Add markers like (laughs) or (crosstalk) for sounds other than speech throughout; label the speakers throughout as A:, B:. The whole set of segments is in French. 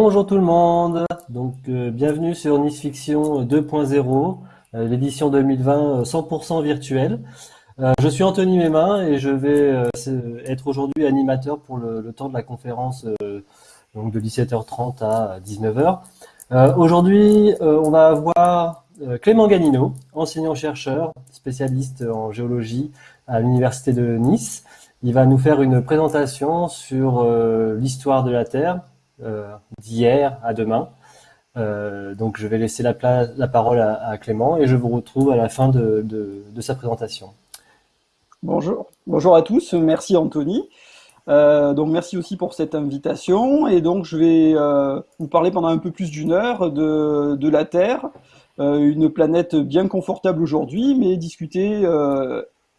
A: Bonjour tout le monde, donc euh, bienvenue sur Nice Fiction 2.0, euh, l'édition 2020 100% virtuelle. Euh, je suis Anthony Mémin et je vais être aujourd'hui animateur pour le, temps de la conférence donc de 17h30 à 19h. aujourd'hui, on va avoir Clément Ganino, enseignant-chercheur, spécialiste en géologie à l'Université de Nice. Il va nous faire une présentation sur l'histoire de la Terre, euh, d'hier à demain. Euh, donc je vais laisser la, parole à, Clément et je vous retrouve à la fin de, sa présentation.
B: Bonjour, bonjour à tous, merci Anthony. Euh, donc merci aussi pour cette invitation et donc je vais vous parler pendant un peu plus d'une heure de, la Terre, une planète bien confortable aujourd'hui, mais discuter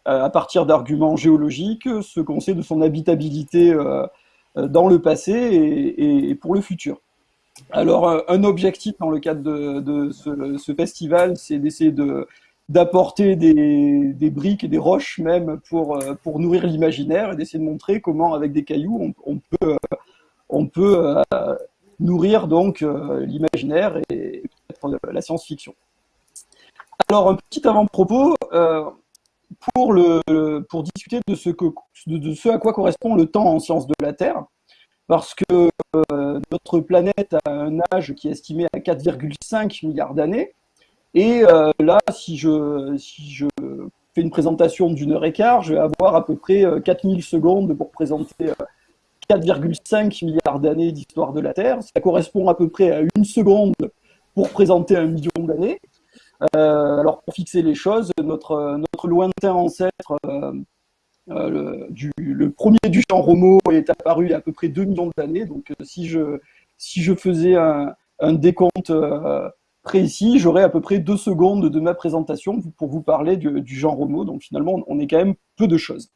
B: à partir d'arguments géologiques ce qu'on sait de son habitabilité euh, dans le passé et, pour le futur. Alors, euh, un objectif dans le cadre de, ce, festival, c'est d'essayer d'apporter des, briques et des roches même pour, euh, pour nourrir l'imaginaire et d'essayer de montrer comment, avec des cailloux, on, peut, on peut nourrir donc l'imaginaire et la science-fiction. Alors, un petit avant-propos, pour, discuter de ce, à quoi correspond le temps en sciences de la Terre, parce que euh, notre planète a un âge qui est estimé à 4,5 milliards d'années. Et euh, là, si je, si je fais une présentation d'une heure et quart, je vais avoir à peu près 4000 euh, secondes pour présenter 4,5 milliards d'années d'histoire de la Terre. Ça correspond à peu près à une seconde pour présenter un million d'années. Euh, alors pour fixer les choses, notre, lointain ancêtre, euh, euh, le, premier du genre Homo est apparu il y a à peu près 2 millions d'années. Donc si je, si je faisais un, décompte précis, j'aurais à peu près deux secondes de ma présentation pour vous parler du, genre Homo. Donc finalement, on est quand même peu de choses.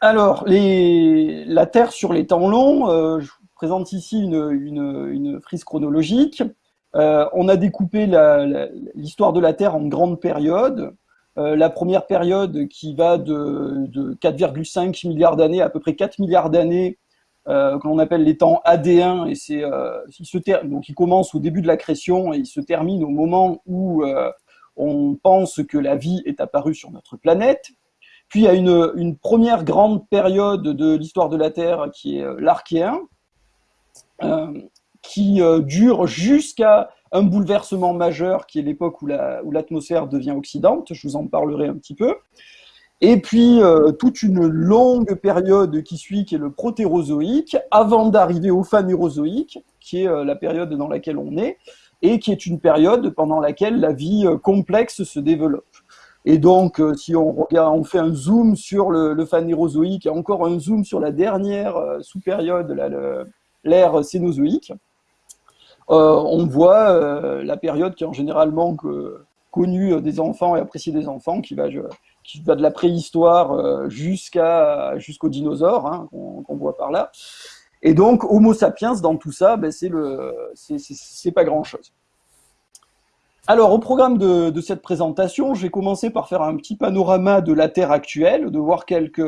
B: Alors, les, la Terre sur les temps longs, je vous présente ici une frise chronologique. Euh, on a découpé l'histoire de la Terre en grandes périodes. Euh, la première période qui va de, 4,5 milliards d'années à peu près 4 milliards d'années, euh, appelle les temps AD1, et c'est il donc il commence au début de la création et il se termine au moment où on pense que la vie est apparue sur notre planète. Puis il y a une, une première grande période de l'histoire de la Terre qui est l'Archéen, qui euh, dure jusqu'à un bouleversement majeur qui est l'époque où l'atmosphère devient oxydante, je vous en parlerai un petit peu. Et puis euh, toute une longue période qui suit, qui est le protérozoïque, avant d'arriver au phanérozoïque, qui est euh, la période dans laquelle on est, et qui est une période pendant laquelle la vie complexe se développe. Et donc, si on regarde, on fait un zoom sur le, le phanérozoïque et encore un zoom sur la dernière sous-période, l'ère cénozoïque, on voit euh, la période qui est en généralement connue des enfants et appréciée des enfants, qui va, de la préhistoire euh, jusqu'aux dinosaures, hein, qu'on voit par là. Et donc, Homo sapiens, dans tout ça, ben, c'est pas grand-chose. Alors, au programme de, de, cette présentation, je vais commencer par faire un petit panorama de la Terre actuelle, de voir quelques,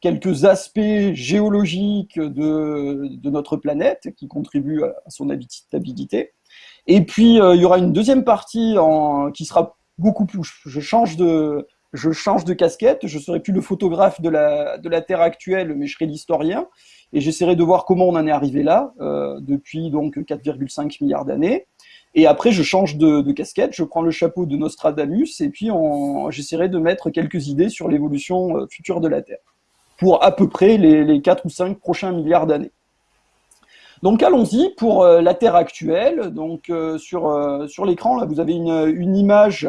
B: quelques aspects géologiques de, de, notre planète qui contribuent à son habitabilité. Et puis, euh, il y aura une deuxième partie en, qui sera beaucoup plus... Je change de, je change de casquette, je serai plus le photographe de la, de la Terre actuelle, mais je serai l'historien, et j'essaierai de voir comment on en est arrivé là, euh, depuis donc 4,5 milliards d'années. Et après, je change de, de, casquette, je prends le chapeau de Nostradamus, et puis j'essaierai de mettre quelques idées sur l'évolution euh, future de la Terre pour à peu près les, les 4 ou 5 prochains milliards d'années. Donc allons-y pour euh, la Terre actuelle. Donc euh, sur, euh, sur l'écran, là, vous avez une, image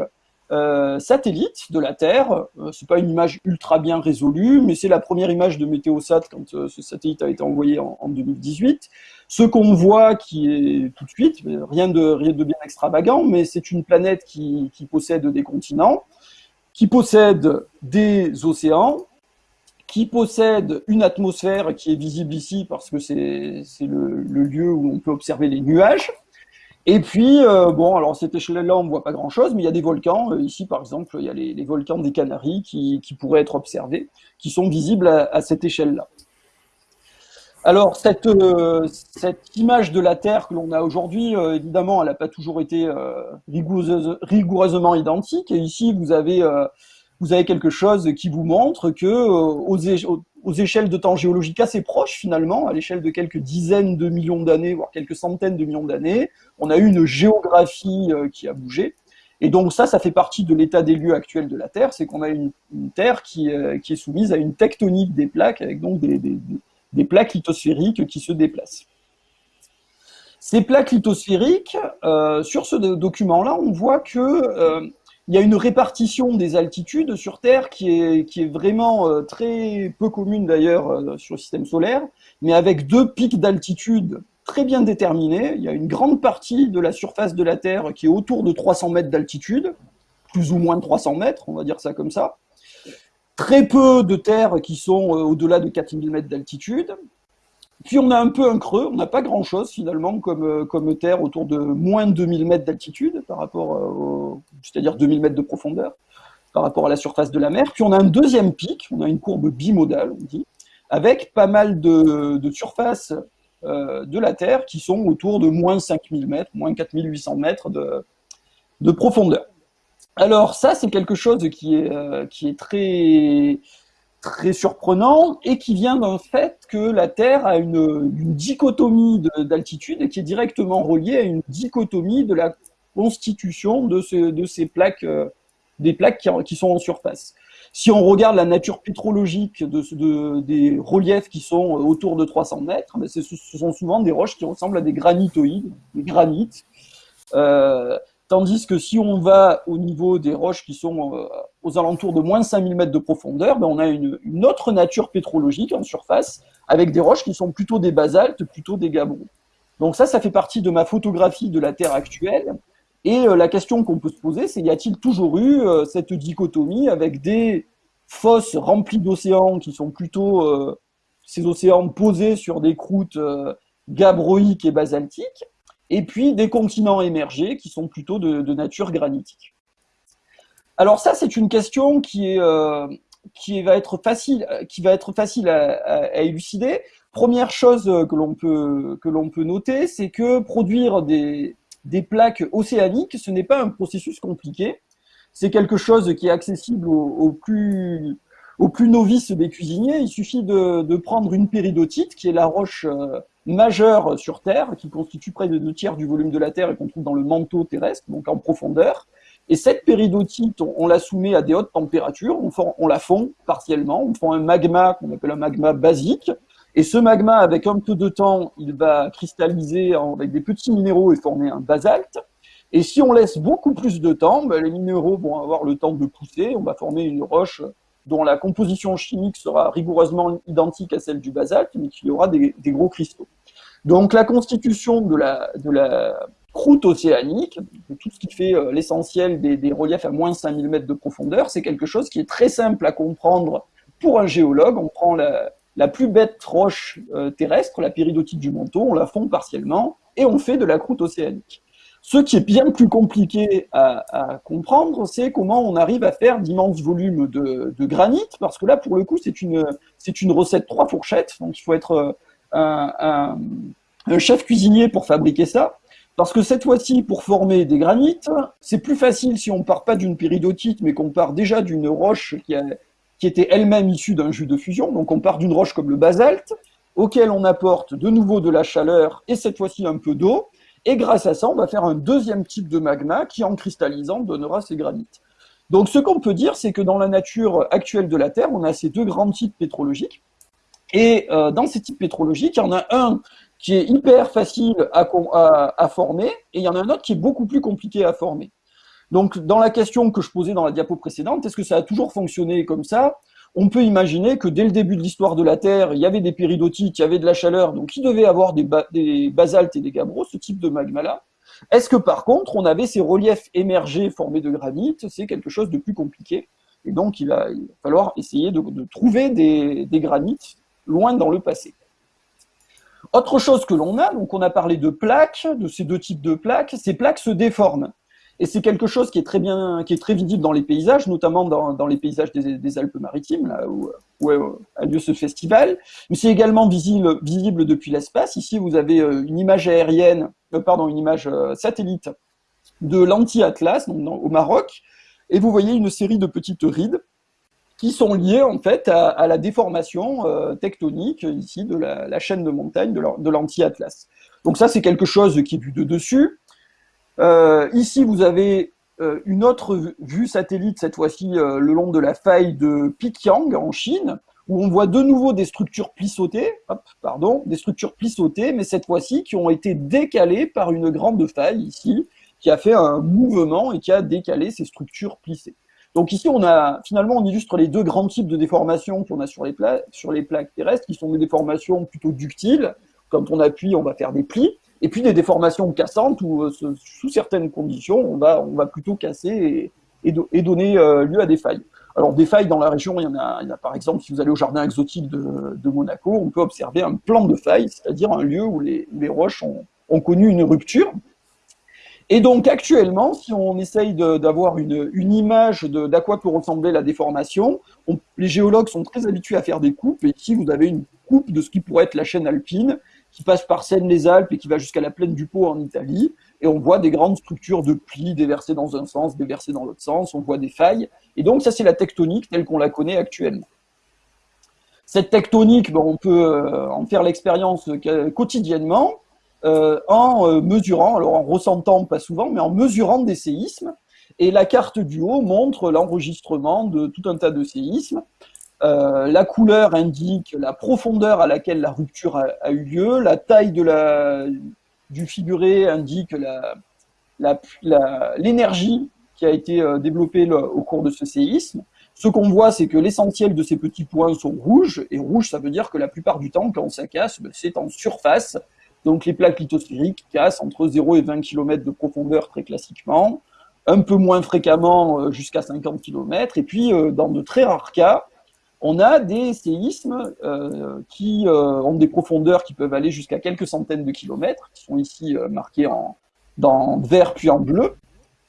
B: satellite de la Terre. c'est pas une image ultra bien résolue, mais c'est la première image de Météosat quand ce satellite a été envoyé en, en 2018. Ce qu'on voit qui est tout de suite, rien de, bien extravagant, mais c'est une planète qui possède des continents, qui possède des océans, qui possède une atmosphère qui est visible ici parce que c'est le, le, lieu où on peut observer les nuages. Et puis, euh, bon, alors cette échelle-là, on ne voit pas grand-chose, mais il y a des volcans. Euh, ici, par exemple, il y a les, les volcans des Canaries qui, qui, pourraient être observés, qui sont visibles à, à cette échelle-là. Alors, cette, euh, cette image de la Terre que l'on a aujourd'hui, évidemment, elle n'a pas toujours été rigoureuse, rigoureusement identique. Et ici, vous avez, vous avez quelque chose qui vous montre que aux, aux, échelles de temps géologiques assez proches, finalement, à l'échelle de quelques dizaines de millions d'années, voire quelques centaines de millions d'années, on a eu une géographie qui a bougé. Et donc ça, ça fait partie de l'état des lieux actuel de la Terre, c'est qu'on a une, Terre qui, qui, est soumise à une tectonique des plaques, avec donc des, plaques lithosphériques qui se déplacent. Ces plaques lithosphériques, euh, sur ce document-là, on voit que euh, il y a une répartition des altitudes sur Terre qui est, vraiment euh, très peu commune d'ailleurs sur le système solaire, mais avec deux pics d'altitude très bien déterminés. Il y a une grande partie de la surface de la Terre qui est autour de 300 mètres d'altitude, plus ou moins de 300 mètres, on va dire ça comme ça très peu de terres qui sont euh, au-delà de 4000 mètres d'altitude. Puis on a un peu un creux, on n'a pas grand-chose finalement comme, euh, comme terre autour de moins de 2000 mètres d'altitude, par rapport euh, c'est-à-dire 2000 mètres de profondeur, par rapport à la surface de la mer. Puis on a un deuxième pic, on a une courbe bimodale, on dit, avec pas mal de, de surfaces de la Terre qui sont autour de moins 5000 mètres, moins 4800 mètres de, de profondeur. Alors ça, c'est quelque chose qui est, euh, qui est très, très surprenant et qui vient d'un fait que la Terre a une, dichotomie d'altitude qui est directement reliée à une dichotomie de la constitution de, de ces plaques, euh, des plaques qui, qui, sont en surface. Si on regarde la nature pétrologique de des reliefs qui sont autour de 300 mètres, ben, ce sont souvent des roches qui ressemblent à des granitoïdes, des granites. Euh, Tandis que si on va au niveau des roches qui sont euh, aux alentours de moins 5000 mètres de profondeur, ben on a une, autre nature pétrologique en surface, avec des roches qui sont plutôt des basaltes, plutôt des gabbros. Donc ça, ça fait partie de ma photographie de la Terre actuelle. Et euh, la question qu'on peut se poser, c'est y a-t-il toujours eu euh, cette dichotomie avec des fosses remplies d'océans qui sont plutôt ces océans posés sur des croûtes gabbroïques et basaltiques, et puis des continents émergés qui sont plutôt de, nature granitique? Alors ça, c'est une question qui, est, euh, qui, va être facile, qui va être facile à, élucider. Première chose que l'on peut, que l'on peut noter, c'est que produire des, des plaques océaniques, ce n'est pas un processus compliqué. C'est quelque chose qui est accessible aux, plus, aux plus novices des cuisiniers. Il suffit de, de, prendre une péridotite, qui est la roche euh, majeure sur Terre, qui constitue près de deux tiers du volume de la Terre et qu'on trouve dans le manteau terrestre, donc en profondeur. Et cette péridotite, on, la soumet à des hautes températures, on, la fond partiellement, on fait un magma qu'on appelle un magma basique. Et ce magma, avec un peu de temps, il va cristalliser avec des petits minéraux et former un basalte. Et si on laisse beaucoup plus de temps, ben, les minéraux vont avoir le temps de pousser, on va former une roche dont la composition chimique sera rigoureusement identique à celle du basalte, mais qui aura des, gros cristaux. Donc la constitution de la, de la croûte océanique, tout ce qui fait euh, l'essentiel des, reliefs à moins de 5000 mètres de profondeur, c'est quelque chose qui est très simple à comprendre pour un géologue. On prend la, plus bête roche euh, terrestre, la péridotite du manteau, on la fond partiellement, et on fait de la croûte océanique. Ce qui est bien plus compliqué à, comprendre, c'est comment on arrive à faire d'immenses volumes de, granit, parce que là, pour le coup, c'est une, c'est une recette trois fourchettes, donc il faut être euh, un, chef cuisinier pour fabriquer ça. Parce que cette fois-ci, pour former des granites, c'est plus facile si on part pas d'une péridotite, mais qu'on part déjà d'une roche qui, qui était elle-même issue d'un jus de fusion. Donc on part d'une roche comme le basalte, auquel on apporte de nouveau de la chaleur et cette fois-ci un peu d'eau. Et grâce à ça, on va faire un deuxième type de magma qui, en cristallisant, donnera ces granites. Donc ce qu'on peut dire, c'est que dans la nature actuelle de la Terre, on a ces deux grands types pétrologiques. Et euh, dans ces types pétrologiques, il y en a un qui est hyper facile à, à, former, et il y en a un autre qui est beaucoup plus compliqué à former. Donc dans la question que je posais dans la diapo précédente, est-ce que ça a toujours fonctionné comme ça? On peut imaginer que dès le début de l'histoire de la Terre, il y avait des péridotites, il y avait de la chaleur, donc il devait avoir des, basaltes et des gabbros, ce type de magma-là. Est-ce que par contre, on avait ces reliefs émergés formés de granit? C'est quelque chose de plus compliqué. Et donc, il va, falloir essayer de, trouver des, des, granites loin dans le passé. Autre chose que l'on a, donc on a parlé de plaques, de ces deux types de plaques, ces plaques se déforment. Et c'est quelque chose qui est très bien, qui est très visible dans les paysages, notamment dans, les paysages des, Alpes-Maritimes, là où, a lieu ce festival. Mais c'est également visible, visible depuis l'espace. Ici, vous avez euh, une image aérienne, euh, pardon, une image euh, satellite de l'anti-Atlas, au Maroc, et vous voyez une série de petites rides qui sont liées en fait à, la déformation tectonique ici de la, chaîne de montagne de l'anti-Atlas. Donc ça, c'est quelque chose qui est vu de dessus. Euh, ici, vous avez euh, une autre vue satellite, cette fois-ci euh, le long de la faille de Pikyang en Chine, où on voit de nouveau des structures plissotées, pardon, des structures plissotées, mais cette fois-ci qui ont été décalées par une grande faille ici, qui a fait un mouvement et qui a décalé ces structures plissées. Donc ici, on a finalement, on illustre les deux grands types de déformations qu'on a sur les, plaques terrestres, qui sont des déformations plutôt ductiles. Quand on appuie, on va faire des plis, et puis des déformations cassantes où, euh, sous certaines conditions, on va, plutôt casser et, donner euh, lieu à des failles. Alors des failles dans la région, il y en a, par exemple, si vous allez au jardin exotique de, Monaco, on peut observer un plan de failles, c'est-à-dire un lieu où les, roches ont, connu une rupture. Et donc actuellement, si on essaye d'avoir une, image d'à quoi peut ressembler la déformation, les géologues sont très habitués à faire des coupes, et ici vous avez une coupe de ce qui pourrait être la chaîne alpine, qui passe par Seine-les-Alpes et qui va jusqu'à la plaine du Pô en Italie. Et on voit des grandes structures de plis déversées dans un sens, déversées dans l'autre sens. On voit des failles. Et donc, ça, c'est la tectonique telle qu'on la connaît actuellement. Cette tectonique, on peut euh, en faire l'expérience quotidiennement euh, en euh, mesurant, alors en ressentant pas souvent, mais en mesurant des séismes. Et la carte du haut montre l'enregistrement de tout un tas de séismes. Euh, la couleur indique la profondeur à laquelle la rupture a, eu lieu, la taille du figuré indique l'énergie qui a été euh, développée au cours de ce séisme. Ce qu'on voit, c'est que l'essentiel de ces petits points sont rouges, et rouge, ça veut dire que la plupart du temps, quand ça casse, ben, c'est en surface. Donc les plaques lithosphériques cassent entre 0 et 20 km de profondeur très classiquement, un peu moins fréquemment euh, jusqu'à 50 km, et puis dans de très rares cas, on a des séismes euh, qui euh, ont des profondeurs qui peuvent aller jusqu'à quelques centaines de kilomètres, qui sont ici euh, marqués en vert puis en bleu.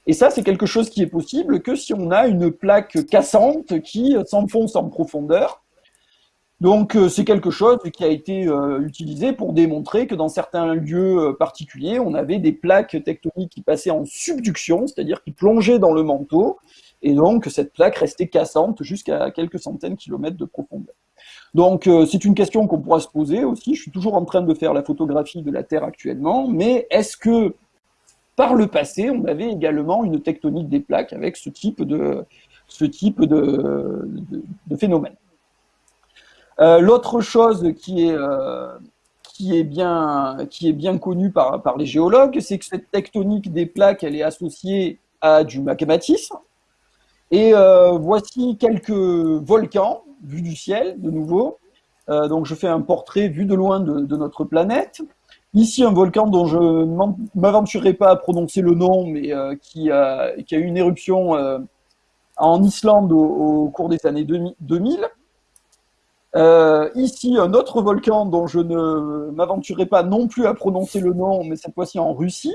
B: Et ça, c'est quelque chose qui est possible que si on a une plaque cassante qui s'enfonce en profondeur. Donc, c'est quelque chose qui a été utilisé pour démontrer que dans certains lieux particuliers, on avait des plaques tectoniques qui passaient en subduction, c'est-à-dire qui plongeaient dans le manteau, et donc cette plaque restait cassante jusqu'à quelques centaines de kilomètres de profondeur. Donc euh, c'est une question qu'on pourra se poser aussi, je suis toujours en train de faire la photographie de la Terre actuellement, mais est-ce que par le passé, on avait également une tectonique des plaques avec ce type de, ce type de, de, phénomène? Euh, L'autre chose qui est, euh, qui est bien, qui est bien connue par, par les géologues, c'est que cette tectonique des plaques, elle est associée à du magmatisme, et euh, voici quelques volcans vus du ciel, de nouveau. Donc je fais un portrait vu de loin de, notre planète. Ici, un volcan dont je ne m'aventurerai pas à prononcer le nom, mais qui, a, qui, a, eu une éruption en Islande au, cours des années 2000. Ici, un autre volcan dont je ne m'aventurerai pas non plus à prononcer le nom, mais cette fois-ci en Russie.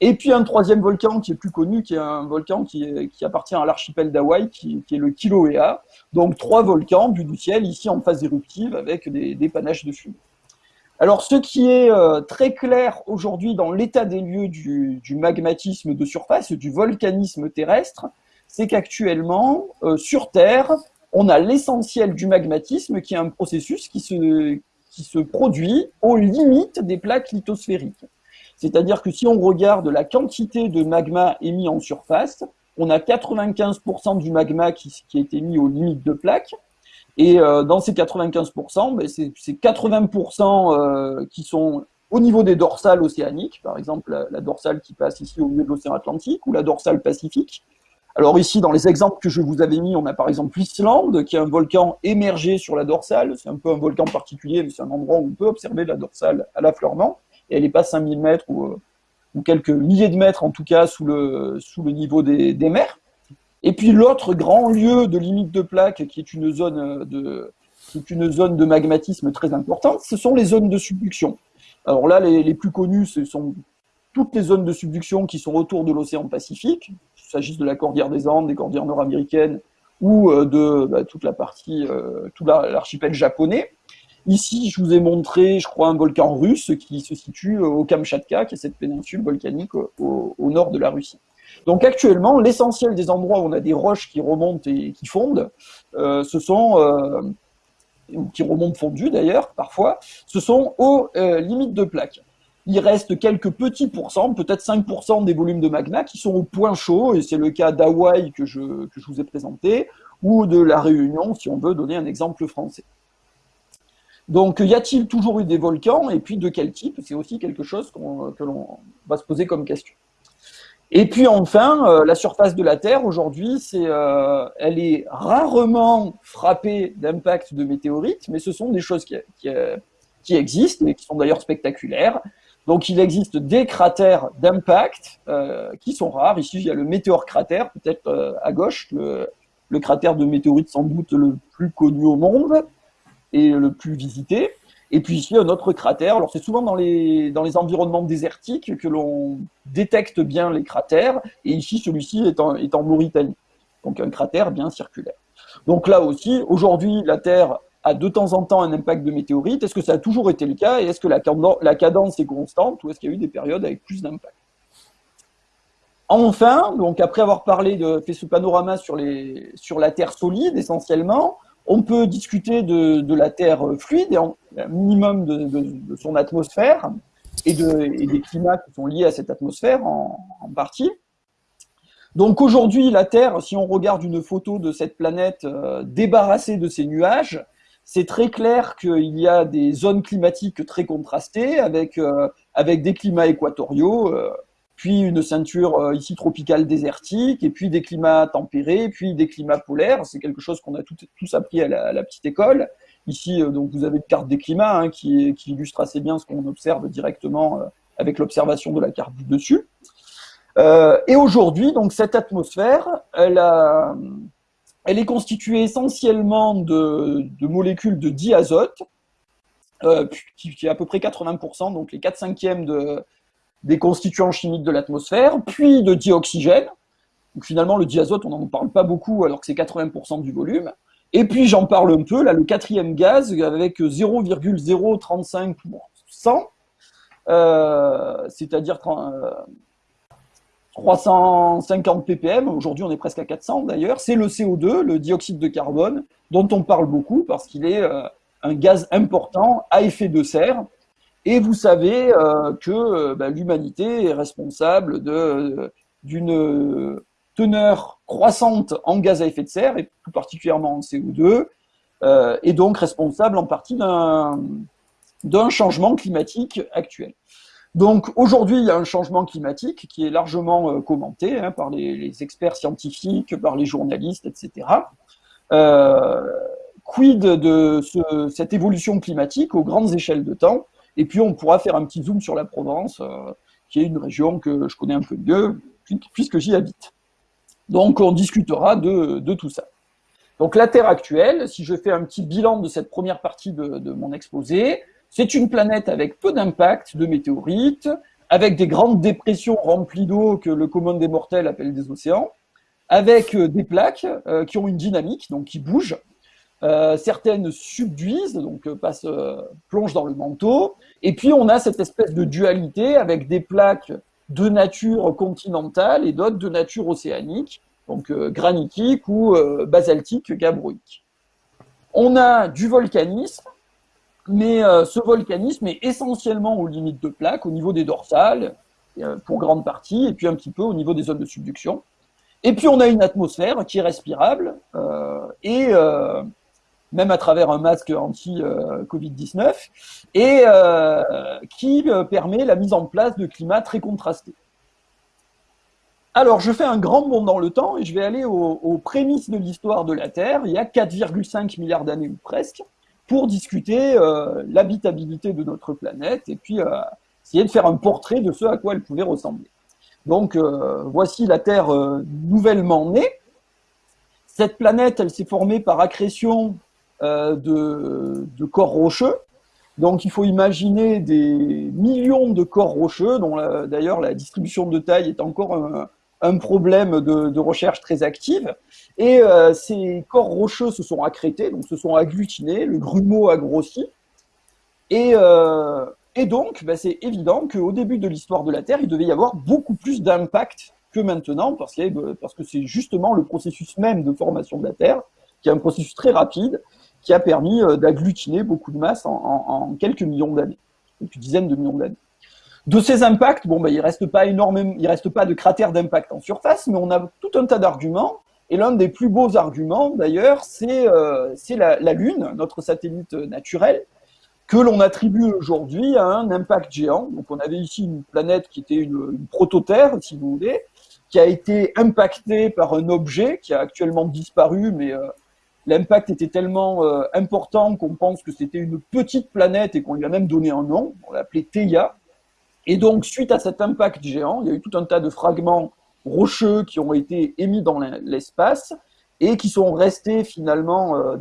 B: Et puis un troisième volcan qui est plus connu, qui est un volcan qui, qui appartient à l'archipel d'Hawaï, qui, qui, est le Kilauea. Donc trois volcans du ciel, ici en phase éruptive, avec des, des panaches de fumée. Alors ce qui est euh, très clair aujourd'hui dans l'état des lieux du, du, magmatisme de surface, du volcanisme terrestre, c'est qu'actuellement, euh, sur Terre, on a l'essentiel du magmatisme qui est un processus qui se, produit aux limites des plaques lithosphériques. C'est-à-dire que si on regarde la quantité de magma émis en surface, on a 95% du magma qui, qui, a mis aux limites de plaque. Et euh, dans ces 95%, ben c'est 80% euh, qui sont au niveau des dorsales océaniques, par exemple la, dorsale qui passe ici au milieu de l'océan Atlantique ou la dorsale Pacifique. Alors ici, dans les exemples que je vous avais mis, on a par exemple l'Islande, qui est un volcan émergé sur la dorsale. C'est un peu un volcan particulier, mais c'est un endroit où on peut observer la dorsale à l'affleurement et elle n'est pas 5000 mètres ou, ou, quelques milliers de mètres en tout cas sous le, niveau des, mers. Et puis l'autre grand lieu de limite de plaque qui est une zone de, qui est une zone de magmatisme très importante, ce sont les zones de subduction. Alors là, les, les plus connus, ce sont toutes les zones de subduction qui sont autour de l'océan Pacifique, s'agisse de la cordillère des Andes, des cordillères nord-américaines ou de bah, toute la partie, tout l'archipel japonais. Ici, je vous ai montré, je crois, un volcan russe qui se situe au Kamchatka, qui est cette péninsule volcanique au, nord de la Russie. Donc actuellement, l'essentiel des endroits où on a des roches qui remontent et qui fondent, euh, ce sont, euh, qui remontent fondues d'ailleurs, parfois, ce sont aux euh, limites de plaque. Il reste quelques petits pourcents, peut-être 5% des volumes de magma qui sont au point chaud, et c'est le cas d'Hawaï que je, que je vous ai présenté, ou de la Réunion, si on veut donner un exemple français. Donc, y a-t-il toujours eu des volcans Et puis, de quel type? C'est aussi quelque chose que l'on va se poser comme question. Et puis enfin, euh, la surface de la Terre aujourd'hui, euh, elle est rarement frappée d'impacts de météorites, mais ce sont des choses qui, qui, existent et qui sont d'ailleurs spectaculaires. Donc il existe des cratères d'impact euh, qui sont rares. Ici, il y a le météore cratère, peut-être à gauche, le, cratère de météorite sans doute le plus connu au monde et le plus visité. Et puis ici, un autre cratère. Alors c'est souvent dans les, dans les environnements désertiques que l'on détecte bien les cratères. Et ici, celui-ci est en, est en Mauritanie. Donc un cratère bien circulaire. Donc là aussi, aujourd'hui, la Terre a de temps en temps un impact de météorite. Est-ce que ça a toujours été le cas Et est-ce que la, cadence est constante ou est-ce qu'il y a eu des périodes avec plus d'impact? Enfin, donc après avoir parlé de fait ce panorama sur, la Terre solide essentiellement, on peut discuter de, la Terre fluide, un minimum de, son atmosphère et, des climats qui sont liés à cette atmosphère en, partie. Donc aujourd'hui, la Terre, si on regarde une photo de cette planète euh, débarrassée de ces nuages, c'est très clair qu'il y a des zones climatiques très contrastées avec, euh, avec des climats équatoriaux, euh, puis une ceinture euh, ici tropicale désertique, et puis des climats tempérés, puis des climats polaires. C'est quelque chose qu'on a tous appris à la, petite école. Ici, donc, vous avez une carte des climats hein, qui, illustre assez bien ce qu'on observe directement avec l'observation de la carte du dessus. et aujourd'hui, donc cette atmosphère, elle, elle est constituée essentiellement de, molécules de diazote, qui, qui, est à peu près 80%, donc les 4 cinquièmes de, des constituants chimiques de l'atmosphère, puis de dioxygène. Donc finalement, le diazote, on n'en parle pas beaucoup alors que c'est 80% du volume. Et puis j'en parle un peu, là, le quatrième gaz avec 0,035%, euh, c'est-à-dire 350 euh, ppm, aujourd'hui on est presque à 400 d'ailleurs, c'est le CO2, le dioxyde de carbone, dont on parle beaucoup parce qu'il est euh, un gaz important à effet de serre, et vous savez euh, que euh, bah, l'humanité est responsable d'une teneur croissante en gaz à effet de serre, et plus particulièrement en CO2, et donc responsable en partie d'un changement climatique actuel. Donc aujourd'hui, il y a un changement climatique qui est largement commenté hein, par les, experts scientifiques, par les journalistes, etc. quid de cette évolution climatique aux grandes échelles de temps? Et puis, on pourra faire un petit zoom sur la Provence, euh, qui est une région que je connais un peu mieux, puisque j'y habite. Donc, on discutera de, tout ça. Donc, la Terre actuelle, si je fais un petit bilan de cette première partie de, mon exposé, c'est une planète avec peu d'impact de météorites, avec des grandes dépressions remplies d'eau que le commun des mortels appelle des océans, avec euh, des plaques euh, qui ont une dynamique, donc qui bougent, euh, certaines subduisent, donc passent, plongent dans le manteau. Et puis on a cette espèce de dualité avec des plaques de nature continentale et d'autres de nature océanique, donc granitique ou basaltique gabbroïque. On a du volcanisme, mais ce volcanisme est essentiellement aux limites de plaques, au niveau des dorsales, pour grande partie, et puis un petit peu au niveau des zones de subduction. Et puis on a une atmosphère qui est respirable et même à travers un masque anti-Covid-19, et euh, qui euh, permet la mise en place de climats très contrastés. Alors, je fais un grand bond dans le temps et je vais aller aux, prémices de l'histoire de la Terre, il y a 4,5 milliards d'années ou presque, pour discuter euh, l'habitabilité de notre planète et puis essayer de faire un portrait de ce à quoi elle pouvait ressembler. Donc, voici la Terre nouvellement née. Cette planète, elle s'est formée par accrétion euh, de, corps rocheux. Donc il faut imaginer des millions de corps rocheux, dont d'ailleurs la distribution de taille est encore problème de, recherche très active. Et euh, ces corps rocheux se sont accrétés, donc se sont agglutinés, le grumeau a grossi. Et, euh, donc, ben, c'est évident qu'au début de l'histoire de la Terre, il devait y avoir beaucoup plus d'impact que maintenant, parce, parce que c'est justement le processus même de formation de la Terre, qui est un processus très rapide, qui a permis euh, d'agglutiner beaucoup de masse en, quelques millions d'années, quelques dizaines de millions d'années. De ces impacts, bon, ben, il reste pas énormément, il reste pas de cratères d'impact en surface, mais on a tout un tas d'arguments. Et l'un des plus beaux arguments, d'ailleurs, c'est euh, la, Lune, notre satellite naturel, que l'on attribue aujourd'hui à un impact géant. Donc, on avait ici une planète qui était une, une prototerre, si vous voulez, qui a été impactée par un objet qui a actuellement disparu, mais euh, l'impact était tellement euh, important qu'on pense que c'était une petite planète et qu'on lui a même donné un nom, on l'a Theia. Et donc, suite à cet impact géant, il y a eu tout un tas de fragments rocheux qui ont été émis dans l'espace et qui sont restés finalement euh,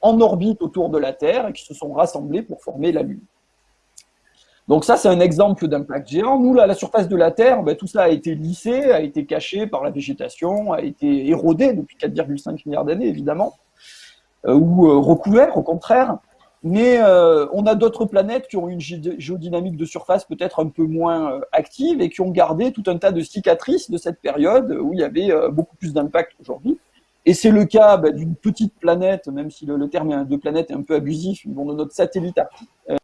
B: en orbite autour de la Terre et qui se sont rassemblés pour former la Lune. Donc ça, c'est un exemple d'impact géant. Nous, la surface de la Terre, ben, tout ça a été lissé, a été caché par la végétation, a été érodé depuis 4,5 milliards d'années, évidemment, euh, ou euh, recouvert, au contraire. Mais euh, on a d'autres planètes qui ont une géodynamique de surface peut-être un peu moins active et qui ont gardé tout un tas de cicatrices de cette période où il y avait beaucoup plus d'impact aujourd'hui. Et c'est le cas ben, d'une petite planète, même si le, terme de planète est un peu abusif, de notre satellite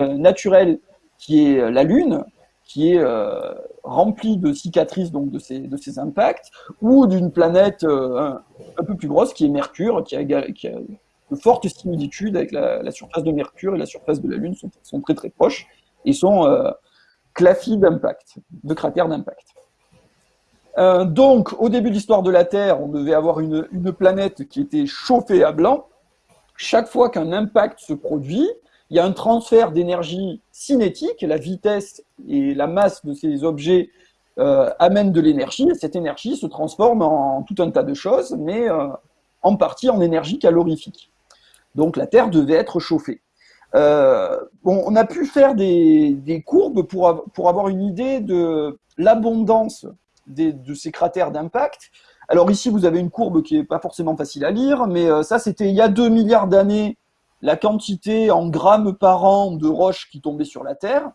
B: naturel qui est euh, la Lune, qui est euh, remplie de cicatrices donc de ces, impacts, ou d'une planète euh, un, peu plus grosse qui est Mercure, qui a, qui a de fortes similitudes avec la, surface de Mercure et la surface de la Lune sont, très très proches et sont euh, clafis d'impact, de cratères d'impact. donc, au début de l'histoire de la Terre, on devait avoir une, planète qui était chauffée à blanc. Chaque fois qu'un impact se produit, il y a un transfert d'énergie cinétique, la vitesse et la masse de ces objets euh, amènent de l'énergie, et cette énergie se transforme en tout un tas de choses, mais euh, en partie en énergie calorifique. Donc la Terre devait être chauffée. Euh, on a pu faire des, courbes pour, pour, avoir une idée de l'abondance de ces cratères d'impact. Alors ici, vous avez une courbe qui n'est pas forcément facile à lire, mais ça, c'était il y a 2 milliards d'années la quantité en grammes par an de roches qui tombaient sur la Terre.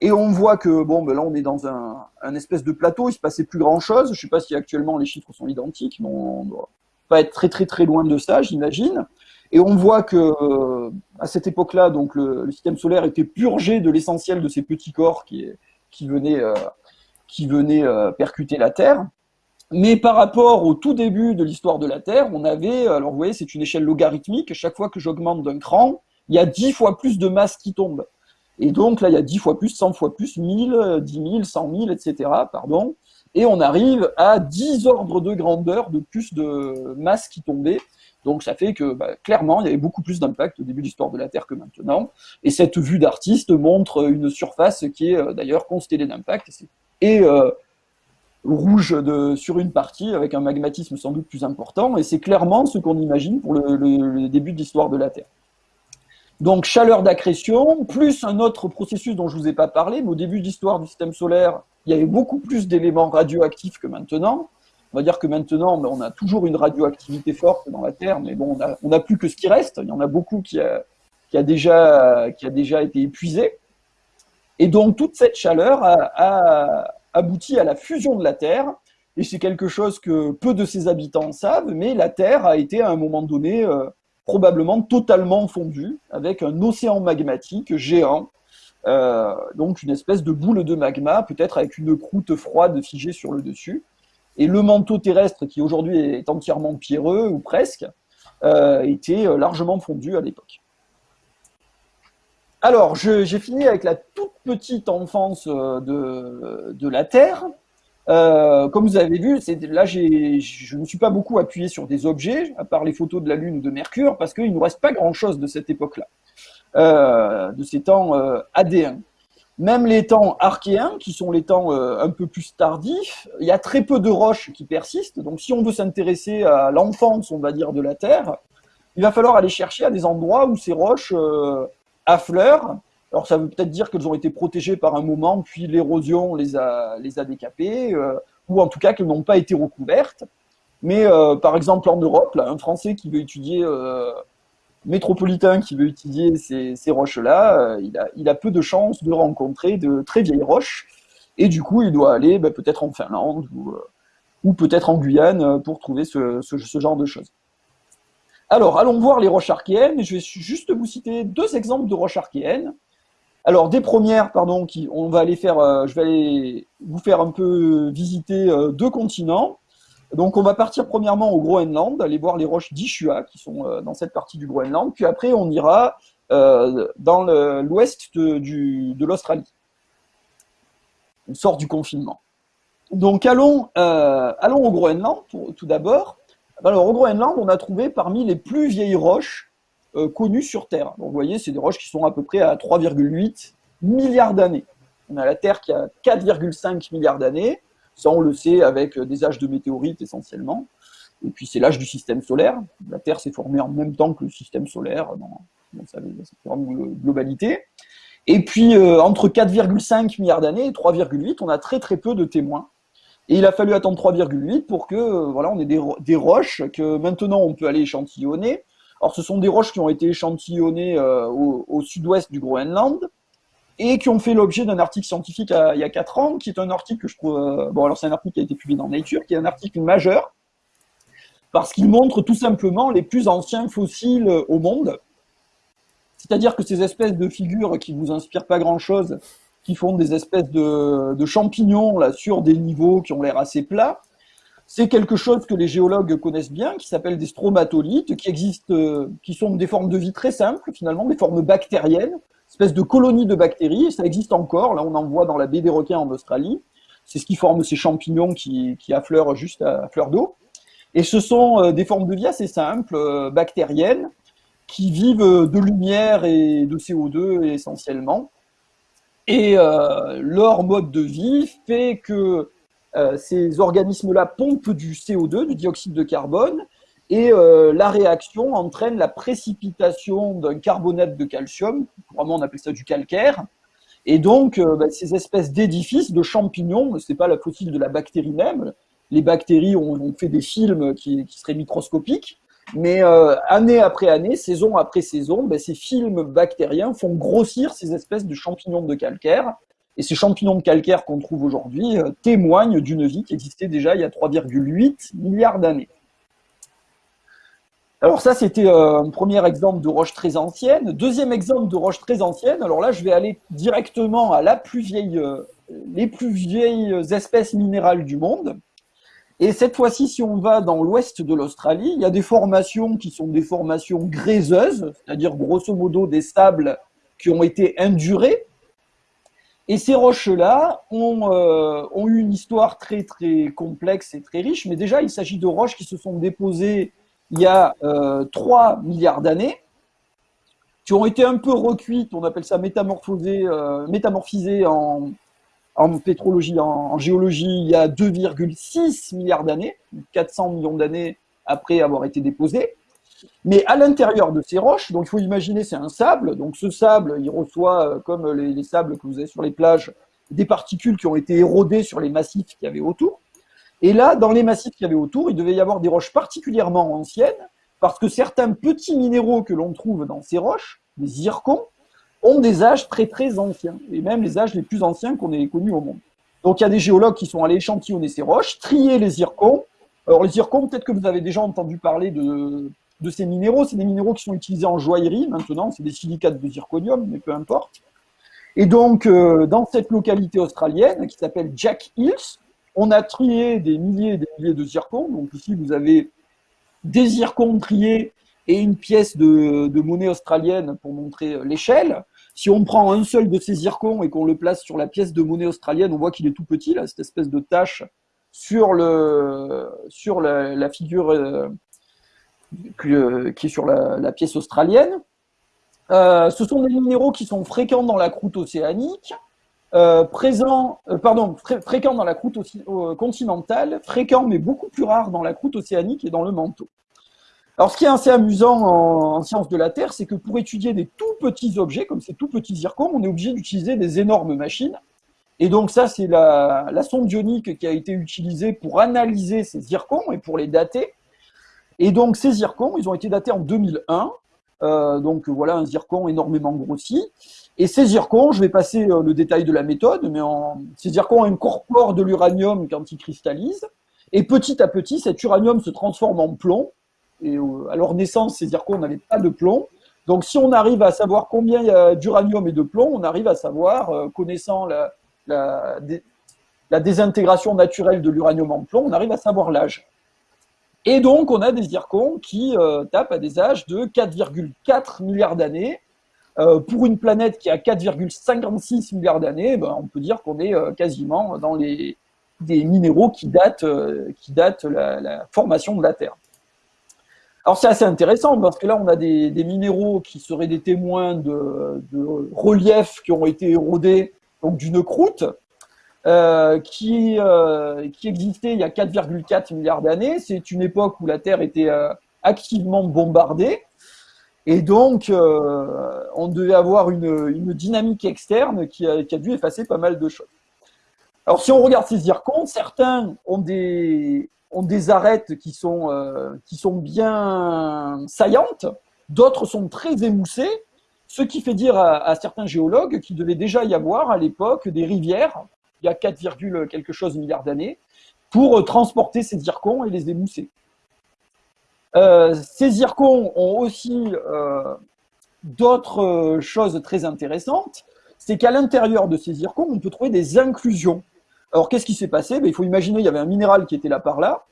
B: Et on voit que, bon, ben là, on est dans un, espèce de plateau, il se passait plus grand chose. Je sais pas si actuellement les chiffres sont identiques, mais on doit pas être très, très, très loin de ça, j'imagine. Et on voit que, euh, à cette époque-là, donc, le, système solaire était purgé de l'essentiel de ces petits corps qui, venaient, euh, qui euh, percuter la Terre. Mais par rapport au tout début de l'histoire de la Terre, on avait, alors vous voyez, c'est une échelle logarithmique, chaque fois que j'augmente d'un cran, il y a 10 fois plus de masse qui tombe. Et donc là, il y a 10 fois plus, 100 fois plus, 1000, 10 000, 100 000, etc. Pardon. Et on arrive à 10 ordres de grandeur de plus de masse qui tombait. Donc ça fait que bah, clairement, il y avait beaucoup plus d'impact au début de l'histoire de la Terre que maintenant. Et cette vue d'artiste montre une surface qui est euh, d'ailleurs constellée d'impact. Et euh, rouge sur une partie, avec un magmatisme sans doute plus important, et c'est clairement ce qu'on imagine pour le, début de l'histoire de la Terre. Donc chaleur d'accrétion, plus un autre processus dont je ne vous ai pas parlé, mais au début de l'histoire du système solaire, il y avait beaucoup plus d'éléments radioactifs que maintenant. On va dire que maintenant, on a toujours une radioactivité forte dans la Terre, mais bon, on n'a plus que ce qui reste. Il y en a beaucoup qui a, déjà, été épuisé. Et donc toute cette chaleur a, aboutit à la fusion de la Terre, et c'est quelque chose que peu de ses habitants savent, mais la Terre a été à un moment donné euh, probablement totalement fondue, avec un océan magmatique géant, euh, donc une espèce de boule de magma, peut-être avec une croûte froide figée sur le dessus. Et le manteau terrestre, qui aujourd'hui est entièrement pierreux, ou presque, euh, était largement fondu à l'époque. Alors, j'ai fini avec la toute petite enfance euh, de, la Terre. Euh, comme vous avez vu, là, je ne me suis pas beaucoup appuyé sur des objets, à part les photos de la Lune ou de Mercure, parce qu'il ne nous reste pas grand-chose de cette époque-là, euh, de ces temps AD1. Même les temps archéens, qui sont les temps un peu plus tardifs, il y a très peu de roches qui persistent. Donc, si on veut s'intéresser à l'enfance, on va dire, de la Terre, il va falloir aller chercher à des endroits où ces roches affleurent. Alors ça veut peut-être dire qu'elles ont été protégées par un moment, puis l'érosion les a, les a décapées, ou en tout cas qu'elles n'ont pas été recouvertes. Mais par exemple en Europe, là, un Français qui veut étudier métropolitain qui veut étudier ces, roches-là, il, a, il, a, peu de chances de rencontrer de très vieilles roches. Et du coup, il doit aller ben, peut-être en Finlande ou, ou peut-être en Guyane pour trouver ce, genre de choses. Alors, allons voir les roches archéennes. Je vais juste vous citer deux exemples de roches archéennes. Alors, des premières, pardon, qui, on va aller faire, euh, je vais aller vous faire un peu visiter euh, deux continents. Donc, on va partir premièrement au Groenland, aller voir les roches d'Ishua qui sont euh, dans cette partie du Groenland. Puis après, on ira dans l'ouest de, l'Australie. On sort du confinement. Donc allons, euh, au Groenland tout d'abord. Alors au Groenland, on a trouvé parmi les plus vieilles roches euh, connues sur Terre. Donc vous voyez, c'est des roches qui sont à peu près à 3,8 milliards d'années. On a la Terre qui a 4,5 milliards d'années. Ça, on le sait avec des âges de météorites essentiellement. Et puis c'est l'âge du système solaire. La Terre s'est formée en même temps que le système solaire dans, sa, globalité. Et puis euh, entre 4,5 milliards d'années et 3,8, on a très très peu de témoins et il a fallu attendre 3,8 pour que euh, voilà, on ait des, roches que maintenant on peut aller échantillonner. Alors ce sont des roches qui ont été échantillonnées euh, au, sud-ouest du Groenland et qui ont fait l'objet d'un article scientifique il y a 4 ans, qui est un article que je trouve... Euh, bon alors c'est un article qui a été publié dans Nature, qui est un article majeur, parce qu'il montre tout simplement les plus anciens fossiles au monde. C'est-à-dire que ces espèces de figures qui vous inspirent pas grand-chose, qui font des espèces de, champignons là, sur des niveaux qui ont l'air assez plats. C'est quelque chose que les géologues connaissent bien, qui s'appelle des stromatolites, qui existent, euh, qui sont des formes de vie très simples, finalement, des formes bactériennes, espèces de colonies de bactéries, ça existe encore, là on en voit dans la baie des requins en Australie, c'est ce qui forme ces champignons qui, affleurent juste à, fleur d'eau. Et ce sont euh, des formes de vie assez simples, euh, bactériennes, qui vivent de lumière et de CO2 essentiellement, et euh, leur mode de vie fait que euh, ces organismes-là pompent du CO2, du dioxyde de carbone, et euh, la réaction entraîne la précipitation d'un carbonate de calcium, vraiment on appelle ça du calcaire, et donc bah, ces espèces d'édifices, de champignons, c'est pas la fossile de la bactérie même, les bactéries ont, fait des films qui seraient microscopiques, mais euh, année après année, saison après saison, ben, ces films bactériens font grossir ces espèces de champignons de calcaire. Et ces champignons de calcaire qu'on trouve aujourd'hui euh, témoignent d'une vie qui existait déjà il y a 3,8 milliards d'années. Alors ça, c'était euh, un premier exemple de roche très ancienne. Deuxième exemple de roche très ancienne, alors là, je vais aller directement à la plus vieille, les plus vieilles espèces minérales du monde. Et cette fois-ci, si on va dans l'ouest de l'Australie, il y a des formations qui sont des formations gréseuses, c'est-à-dire grosso modo des sables qui ont été indurés. Et ces roches-là ont, euh, ont, eu une histoire très très complexe et très riche, mais déjà il s'agit de roches qui se sont déposées il y a euh, 3 milliards d'années, qui ont été un peu recuites, on appelle ça métamorphosées, euh, métamorphisées en, pétrologie, en, géologie, il y a 2,6 milliards d'années, 400 millions d'années après avoir été déposés. Mais à l'intérieur de ces roches, donc il faut imaginer c'est un sable, donc ce sable, il reçoit, euh, comme les, sables que vous avez sur les plages, des particules qui ont été érodées sur les massifs qu'il y avait autour. Et là, dans les massifs qu'il y avait autour, il devait y avoir des roches particulièrement anciennes, parce que certains petits minéraux que l'on trouve dans ces roches, des zircons, ont des âges très très anciens, et même les âges les plus anciens qu'on ait connus au monde. Donc il y a des géologues qui sont allés échantillonner ces roches, trier les zircons. Alors les zircons, peut-être que vous avez déjà entendu parler de, de ces minéraux, c'est des minéraux qui sont utilisés en joaillerie maintenant, c'est des silicates de zirconium, mais peu importe. Et donc, euh, dans cette localité australienne qui s'appelle Jack Hills, on a trié des milliers et des milliers de zircons. Donc ici, vous avez des zircons triés et une pièce de, monnaie australienne pour montrer l'échelle. Si on prend un seul de ces zircons et qu'on le place sur la pièce de monnaie australienne, on voit qu'il est tout petit, là, cette espèce de tache sur la, figure euh, qui est sur la, pièce australienne. Euh, ce sont des minéraux qui sont fréquents dans la croûte océanique, euh, présents, pardon, fréquents dans la croûte continentale, fréquents mais beaucoup plus rares dans la croûte océanique et dans le manteau. Alors, ce qui est assez amusant en, sciences de la Terre, c'est que pour étudier des tout petits objets, comme ces tout petits zircons, on est obligé d'utiliser des énormes machines. Et donc ça, c'est la, sonde ionique qui a été utilisée pour analyser ces zircons et pour les dater. Et donc ces zircons, ils ont été datés en 2001. Euh, donc voilà un zircon énormément grossi. Et ces zircons, je vais passer euh, le détail de la méthode, mais en, ces zircons incorporent de l'uranium quand ils cristallisent. Et petit à petit, cet uranium se transforme en plomb. Et euh, à leur naissance, ces zircons n'avaient pas de plomb. Donc si on arrive à savoir combien y a d'uranium et de plomb, on arrive à savoir, euh, connaissant la, désintégration naturelle de l'uranium en plomb, on arrive à savoir l'âge. Et donc on a des zircons qui tapent à des âges de 4,4 milliards d'années. Pour une planète qui a 4,56 milliards d'années, ben, on peut dire qu'on est quasiment dans les, des minéraux qui datent, qui datent la, formation de la Terre. Alors c'est assez intéressant parce que là on a des, minéraux qui seraient des témoins de, reliefs qui ont été érodés donc d'une croûte euh, qui, euh, qui existait il y a 4,4 milliards d'années. C'est une époque où la Terre était euh, activement bombardée et donc on devait avoir une, dynamique externe qui a, dû effacer pas mal de choses. Alors si on regarde ces zircons, certains ont des, ont des arêtes qui sont, euh, qui sont bien saillantes, d'autres sont très émoussées, ce qui fait dire à, certains géologues qu'il devait déjà y avoir à l'époque des rivières, il y a 4, quelque chose milliards d'années, pour transporter ces zircons et les émousser. Euh, ces zircons ont aussi euh, d'autres choses très intéressantes, c'est qu'à l'intérieur de ces zircons, on peut trouver des inclusions. Alors, qu'est-ce qui s'est passé? Ben, Il faut imaginer, il y avait un minéral qui était là par là,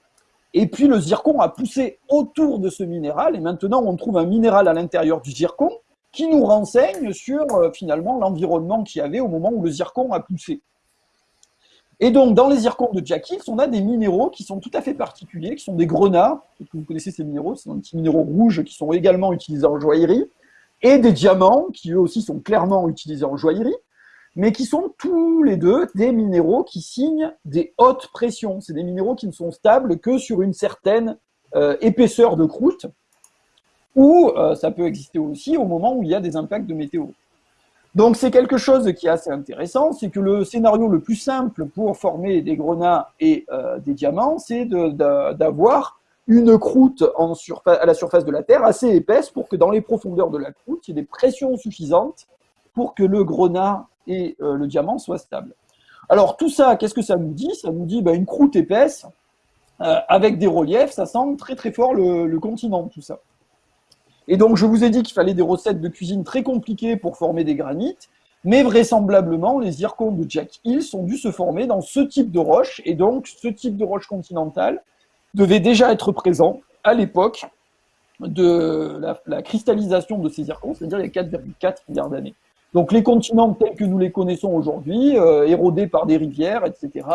B: et puis le zircon a poussé autour de ce minéral, et maintenant on trouve un minéral à l'intérieur du zircon qui nous renseigne sur euh, finalement l'environnement qu'il y avait au moment où le zircon a poussé. Et donc, dans les zircons de Jack Hills, on a des minéraux qui sont tout à fait particuliers, qui sont des grenats. Vous connaissez ces minéraux, c'est des petits minéraux rouges qui sont également utilisés en joaillerie, et des diamants qui eux aussi sont clairement utilisés en joaillerie mais qui sont tous les deux des minéraux qui signent des hautes pressions. C'est des minéraux qui ne sont stables que sur une certaine euh, épaisseur de croûte, ou euh, ça peut exister aussi au moment où il y a des impacts de météo. Donc c'est quelque chose qui est assez intéressant, c'est que le scénario le plus simple pour former des grenats et euh, des diamants, c'est d'avoir une croûte à la surface de la Terre assez épaisse pour que dans les profondeurs de la croûte, il y ait des pressions suffisantes pour que le grenat et euh, le diamant soit stable. Alors tout ça, qu'est-ce que ça nous dit? Ça nous dit bah, une croûte épaisse euh, avec des reliefs, ça sent très très fort le, continent, tout ça. Et donc je vous ai dit qu'il fallait des recettes de cuisine très compliquées pour former des granites, mais vraisemblablement les zircons de Jack Hills ont dû se former dans ce type de roche, et donc ce type de roche continentale devait déjà être présent à l'époque de la, cristallisation de ces zircons, c'est-à-dire il y a 4,4 milliards d'années. Donc les continents tels que nous les connaissons aujourd'hui, euh, érodés par des rivières, etc.,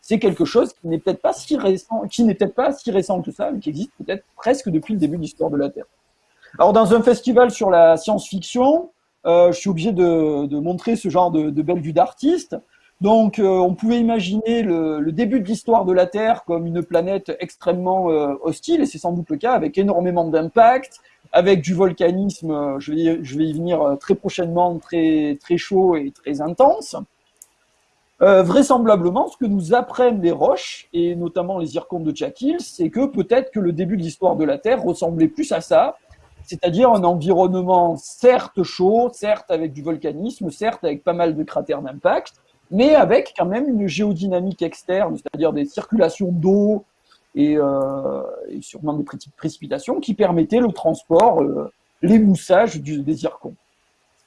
B: c'est quelque chose qui n'est peut-être pas si qui n'est peut-être pas si récent que ça, mais qui existe peut-être presque depuis le début de l'histoire de la Terre. Alors dans un festival sur la science-fiction, euh, je suis obligé de, montrer ce genre de, de belle vue. Donc euh, on pouvait imaginer le, début de l'histoire de la Terre comme une planète extrêmement euh, hostile, et c'est sans doute le cas, avec énormément d'impact, avec du volcanisme, je vais, y venir très prochainement, très, très chaud et très intense. Vraisemblablement, ce que nous apprennent les roches, et notamment les zircons de Jack c'est que peut-être que le début de l'histoire de la Terre ressemblait plus à ça, c'est-à-dire un environnement certes chaud, certes avec du volcanisme, certes avec pas mal de cratères d'impact, mais avec quand même une géodynamique externe, c'est-à-dire des circulations d'eau, euh, et, sûrement des précipitations qui permettaient le transport, euh, l'émoussage des zircons.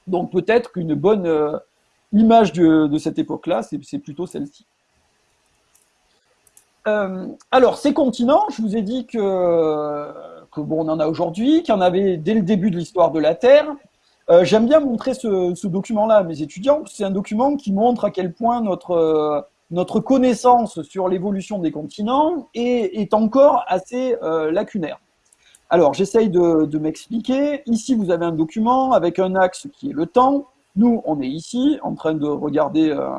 B: Donc peut-être qu'une bonne euh, image de, cette époque-là, c'est plutôt celle-ci. alors, ces continents, je vous ai dit que, bon, on en a aujourd'hui, qu'il y en avait dès le début de l'histoire de la Terre. J'aime bien montrer ce, document-là à mes étudiants, c'est un document qui montre à quel point notre, notre connaissance sur l'évolution des continents est, encore assez euh, lacunaire. Alors, j'essaye de, de m'expliquer. Ici, vous avez un document avec un axe qui est le temps. Nous, on est ici en train de regarder euh,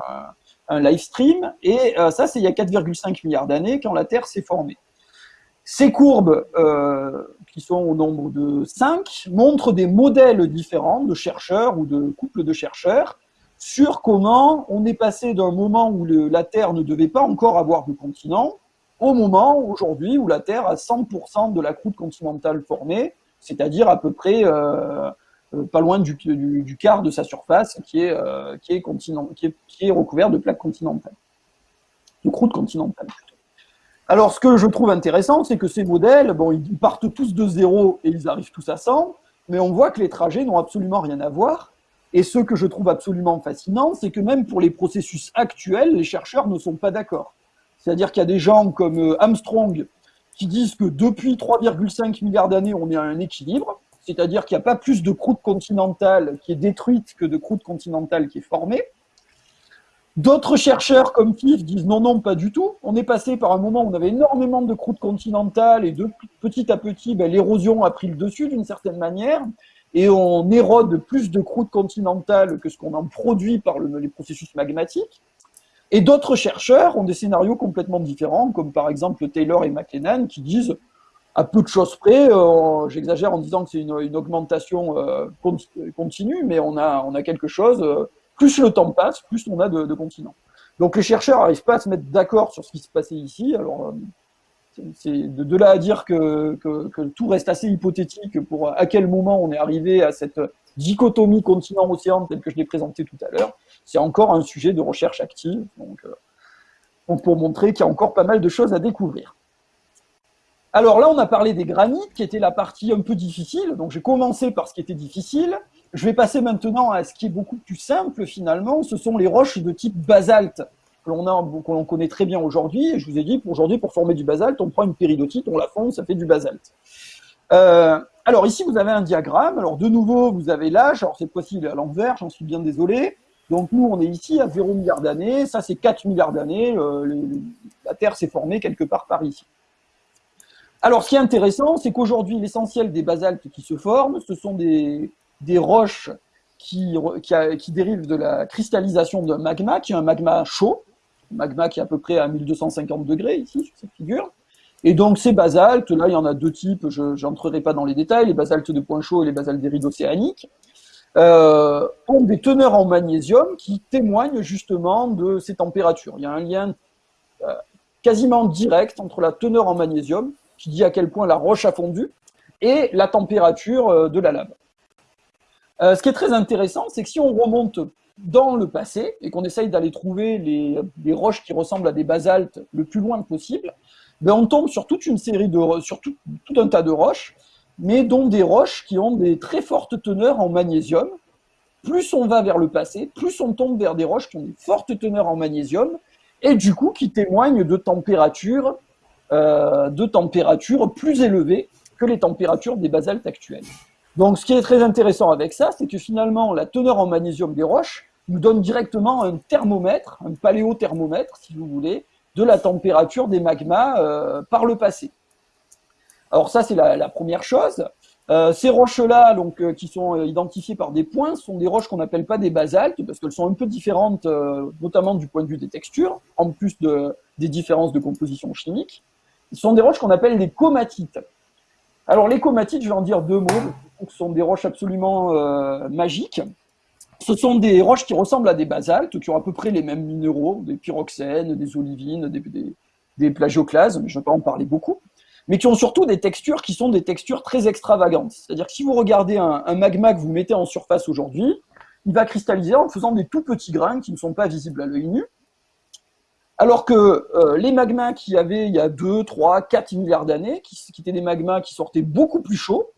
B: un live stream. Et euh, ça, c'est il y a 4,5 milliards d'années quand la Terre s'est formée. Ces courbes, euh, qui sont au nombre de 5, montrent des modèles différents de chercheurs ou de couples de chercheurs sur comment on est passé d'un moment où la Terre ne devait pas encore avoir de continent au moment aujourd'hui où la Terre a 100% de la croûte continentale formée, c'est-à-dire à peu près euh, euh, pas loin du, quart de sa surface qui est, euh, qui est, continent, qui est, qui est recouvert de plaques continentales, de croûte continentale. Alors, ce que je trouve intéressant, c'est que ces modèles, ils partent tous de zéro et ils arrivent tous à 100, mais on voit que les trajets n'ont absolument rien à voir. Et ce que je trouve absolument fascinant, c'est que même pour les processus actuels, les chercheurs ne sont pas d'accord. C'est-à-dire qu'il y a des gens comme euh, Armstrong qui disent que depuis 3,5 milliards d'années, on est à un équilibre, c'est-à-dire qu'il n'y a pas plus de croûte continentale qui est détruite que de croûte continentale qui est formée. D'autres chercheurs comme Cliff disent non, non, pas du tout. On est passé par un moment où on avait énormément de croûte continentale et de petit à petit, ben, l'érosion a pris le dessus d'une certaine manière et on érode plus de croûte continentale que ce qu'on en produit par les processus magmatiques. Et d'autres chercheurs ont des scénarios complètement différents, comme par exemple Taylor et McKennan, qui disent, à peu de choses près, euh, j'exagère en disant que c'est une, augmentation euh, continue, mais on a, on a quelque chose, euh, plus le temps passe, plus on a de, continents. Donc les chercheurs n'arrivent pas à se mettre d'accord sur ce qui se passait ici. Alors, euh, c'est de, là à dire que, tout reste assez hypothétique pour à quel moment on est arrivé à cette dichotomie continent-océan telle que je l'ai présentée tout à l'heure. C'est encore un sujet de recherche active, donc, euh, donc pour montrer qu'il y a encore pas mal de choses à découvrir. Alors là, on a parlé des granites, qui était la partie un peu difficile. Donc j'ai commencé par ce qui était difficile. Je vais passer maintenant à ce qui est beaucoup plus simple finalement, ce sont les roches de type basalte que l'on connaît très bien aujourd'hui. Je vous ai dit, aujourd'hui, pour former du basalte, on prend une péridotite, on la fonde, ça fait du basalte. Euh, alors ici, vous avez un diagramme. Alors de nouveau, vous avez l'âge. Alors cette fois-ci, il est à l'envers, j'en suis bien désolé. Donc nous, on est ici à 0 milliard d'années. Ça, c'est 4 milliards d'années. Euh, la Terre s'est formée quelque part par ici. Alors, ce qui est intéressant, c'est qu'aujourd'hui, l'essentiel des basaltes qui se forment, ce sont des, des roches qui, dérivent de la cristallisation d'un magma, qui est un magma chaud, magma qui est à peu près à 1250 degrés ici, sur cette figure. Et donc ces basaltes, là il y en a deux types, je n'entrerai pas dans les détails, les basaltes de point chaud et les basaltes des rides océaniques, euh, ont des teneurs en magnésium qui témoignent justement de ces températures. Il y a un lien euh, quasiment direct entre la teneur en magnésium, qui dit à quel point la roche a fondu, et la température euh, de la lave. Euh, ce qui est très intéressant, c'est que si on remonte dans le passé et qu'on essaye d'aller trouver les, roches qui ressemblent à des basaltes le plus loin possible, ben on tombe sur toute une série de, sur tout, un tas de roches, mais dont des roches qui ont des très fortes teneurs en magnésium. Plus on va vers le passé, plus on tombe vers des roches qui ont des fortes teneurs en magnésium et du coup qui témoignent de températures, euh, de températures plus élevées que les températures des basaltes actuelles. Donc, ce qui est très intéressant avec ça, c'est que finalement, la teneur en magnésium des roches nous donne directement un thermomètre, un paléothermomètre, si vous voulez, de la température des magmas euh, par le passé. Alors ça, c'est la, première chose. Euh, ces roches-là, euh, qui sont identifiées par des points, sont des roches qu'on n'appelle pas des basaltes parce qu'elles sont un peu différentes, notamment du point de vue des textures, en plus de, des différences de composition chimique. Ce sont des roches qu'on appelle des comatites. Alors les comatites, je vais en dire deux mots ce sont des roches absolument euh, magiques. Ce sont des roches qui ressemblent à des basaltes, qui ont à peu près les mêmes minéraux, des pyroxènes, des olivines, des, plagioclases, mais je ne vais pas en parler beaucoup, mais qui ont surtout des textures qui sont des textures très extravagantes. C'est-à-dire que si vous regardez un, magma que vous mettez en surface aujourd'hui, il va cristalliser en faisant des tout petits grains qui ne sont pas visibles à l'œil nu. Alors que euh, les magmas qu'il y avait il y a 2, 3, 4 milliards d'années, qui, étaient des magmas qui sortaient beaucoup plus chauds,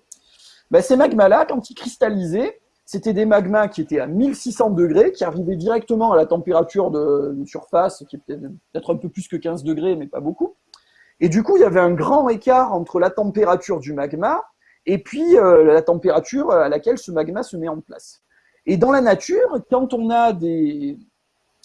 B: ben, ces magmas-là, quand ils cristallisaient, c'était des magmas qui étaient à 1600 degrés, qui arrivaient directement à la température de, surface, qui est peut-être un peu plus que 15 degrés, mais pas beaucoup. Et du coup, il y avait un grand écart entre la température du magma et puis euh, la température à laquelle ce magma se met en place. Et dans la nature, quand on a des,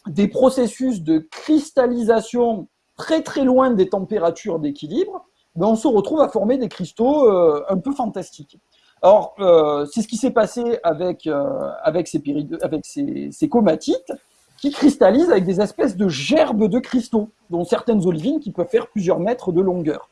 B: des processus de cristallisation très très loin des températures d'équilibre, on se retrouve à former des cristaux euh, un peu fantastiques. Or, euh, c'est ce qui s'est passé avec, euh, avec, ces, avec ces, ces, comatites qui cristallisent avec des espèces de gerbes de cristaux, dont certaines olivines qui peuvent faire plusieurs mètres de longueur.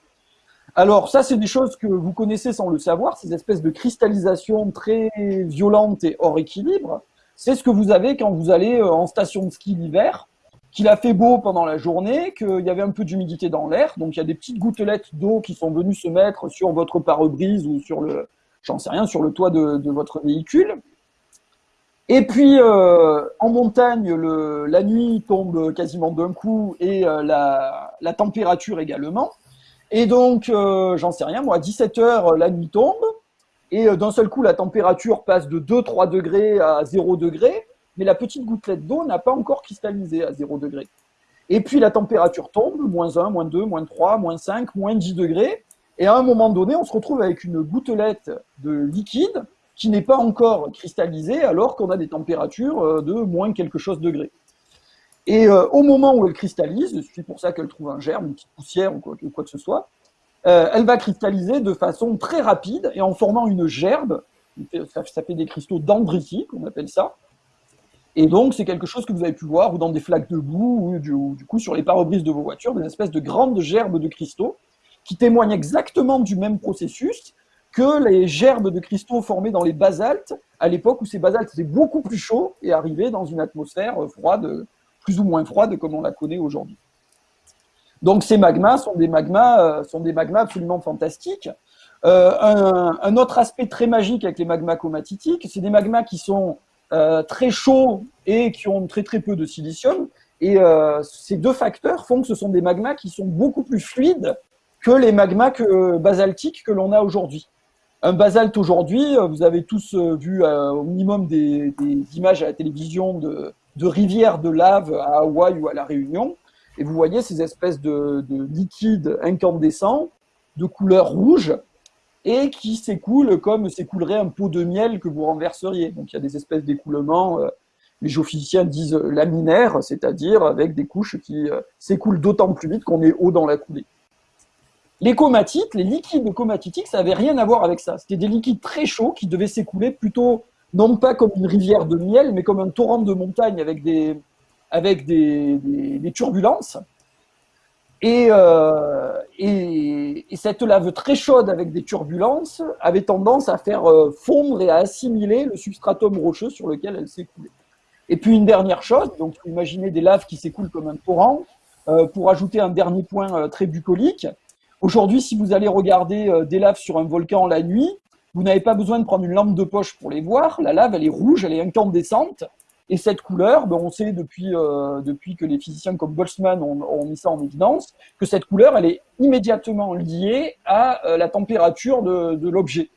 B: Alors ça, c'est des choses que vous connaissez sans le savoir, ces espèces de cristallisation très violentes et hors équilibre. C'est ce que vous avez quand vous allez euh, en station de ski l'hiver, qu'il a fait beau pendant la journée, qu'il y avait un peu d'humidité dans l'air, donc il y a des petites gouttelettes d'eau qui sont venues se mettre sur votre pare-brise ou sur le, j'en sais rien, sur le toit de, votre véhicule. Et puis euh, en montagne, la nuit tombe quasiment d'un coup et euh, la, température également. Et donc, j'en sais rien, moi, à 17h, la nuit tombe, et euh, d'un seul coup, la température passe de 2-3 degrés à 0 degré, mais la petite gouttelette d'eau n'a pas encore cristallisé à 0 degré. Et puis la température tombe, moins 1, moins 2, moins 3, moins 5, moins 10 degrés, et à un moment donné, on se retrouve avec une gouttelette de liquide qui n'est pas encore cristallisée alors qu'on a des températures euh, de moins quelque chose degrés. Et euh, au moment où elle cristallise, c'est pour ça qu'elle trouve un germe, une petite poussière ou quoi, que ce soit, euh, elle va cristalliser de façon très rapide et en formant une gerbe. Ça, fait des cristaux dendritique, on appelle ça. Et donc, c'est quelque chose que vous avez pu voir ou dans des flaques de boue ou du, coup sur les pare-brises de vos voitures, des espèces de grandes gerbes de cristaux qui témoignent exactement du même processus que les gerbes de cristaux formés dans les basaltes à l'époque où ces basaltes étaient beaucoup plus chauds et arrivaient dans une atmosphère froide plus ou moins froide comme on la connaît aujourd'hui. Donc ces magmas sont des magmas, euh, sont des magmas absolument fantastiques. Euh, un, autre aspect très magique avec les magmas comatitiques, c'est des magmas qui sont euh, très chauds et qui ont très très peu de silicium. Et ces deux facteurs font que ce sont des magmas qui sont beaucoup plus fluides que les magmas que, basaltiques que l'on a aujourd'hui. Un basalte aujourd'hui, vous avez tous vu au minimum des, des, images à la télévision de, de rivières de lave à Hawaï ou à La Réunion. Et vous voyez ces espèces de, liquides incandescents de couleur rouge et qui s'écoulent comme s'écoulerait un pot de miel que vous renverseriez. Donc il y a des espèces d'écoulements, euh, les géophysiciens disent laminaires, c'est-à-dire avec des couches qui euh, s'écoulent d'autant plus vite qu'on est haut dans la coulée. Les comatites, les liquides comatitiques, ça n'avait rien à voir avec ça. C'était des liquides très chauds qui devaient s'écouler plutôt non pas comme une rivière de miel, mais comme un torrent de montagne avec des, avec des, turbulences. Euh, et, et, cette lave très chaude avec des turbulences avait tendance à faire euh, fondre et à assimiler le substratum rocheux sur lequel elle s'écoulait. Et puis une dernière chose, donc imaginez des laves qui s'écoulent comme un torrent, euh, pour ajouter un dernier point très bucolique. Aujourd'hui, si vous allez regarder des laves sur un volcan la nuit, vous n'avez pas besoin de prendre une lampe de poche pour les voir. La lave, elle est rouge, elle est incandescente. Et cette couleur, ben, on sait depuis, euh, depuis que les physiciens comme Boltzmann ont, mis ça en évidence, que cette couleur, elle est immédiatement liée à euh, la température de, l'objet.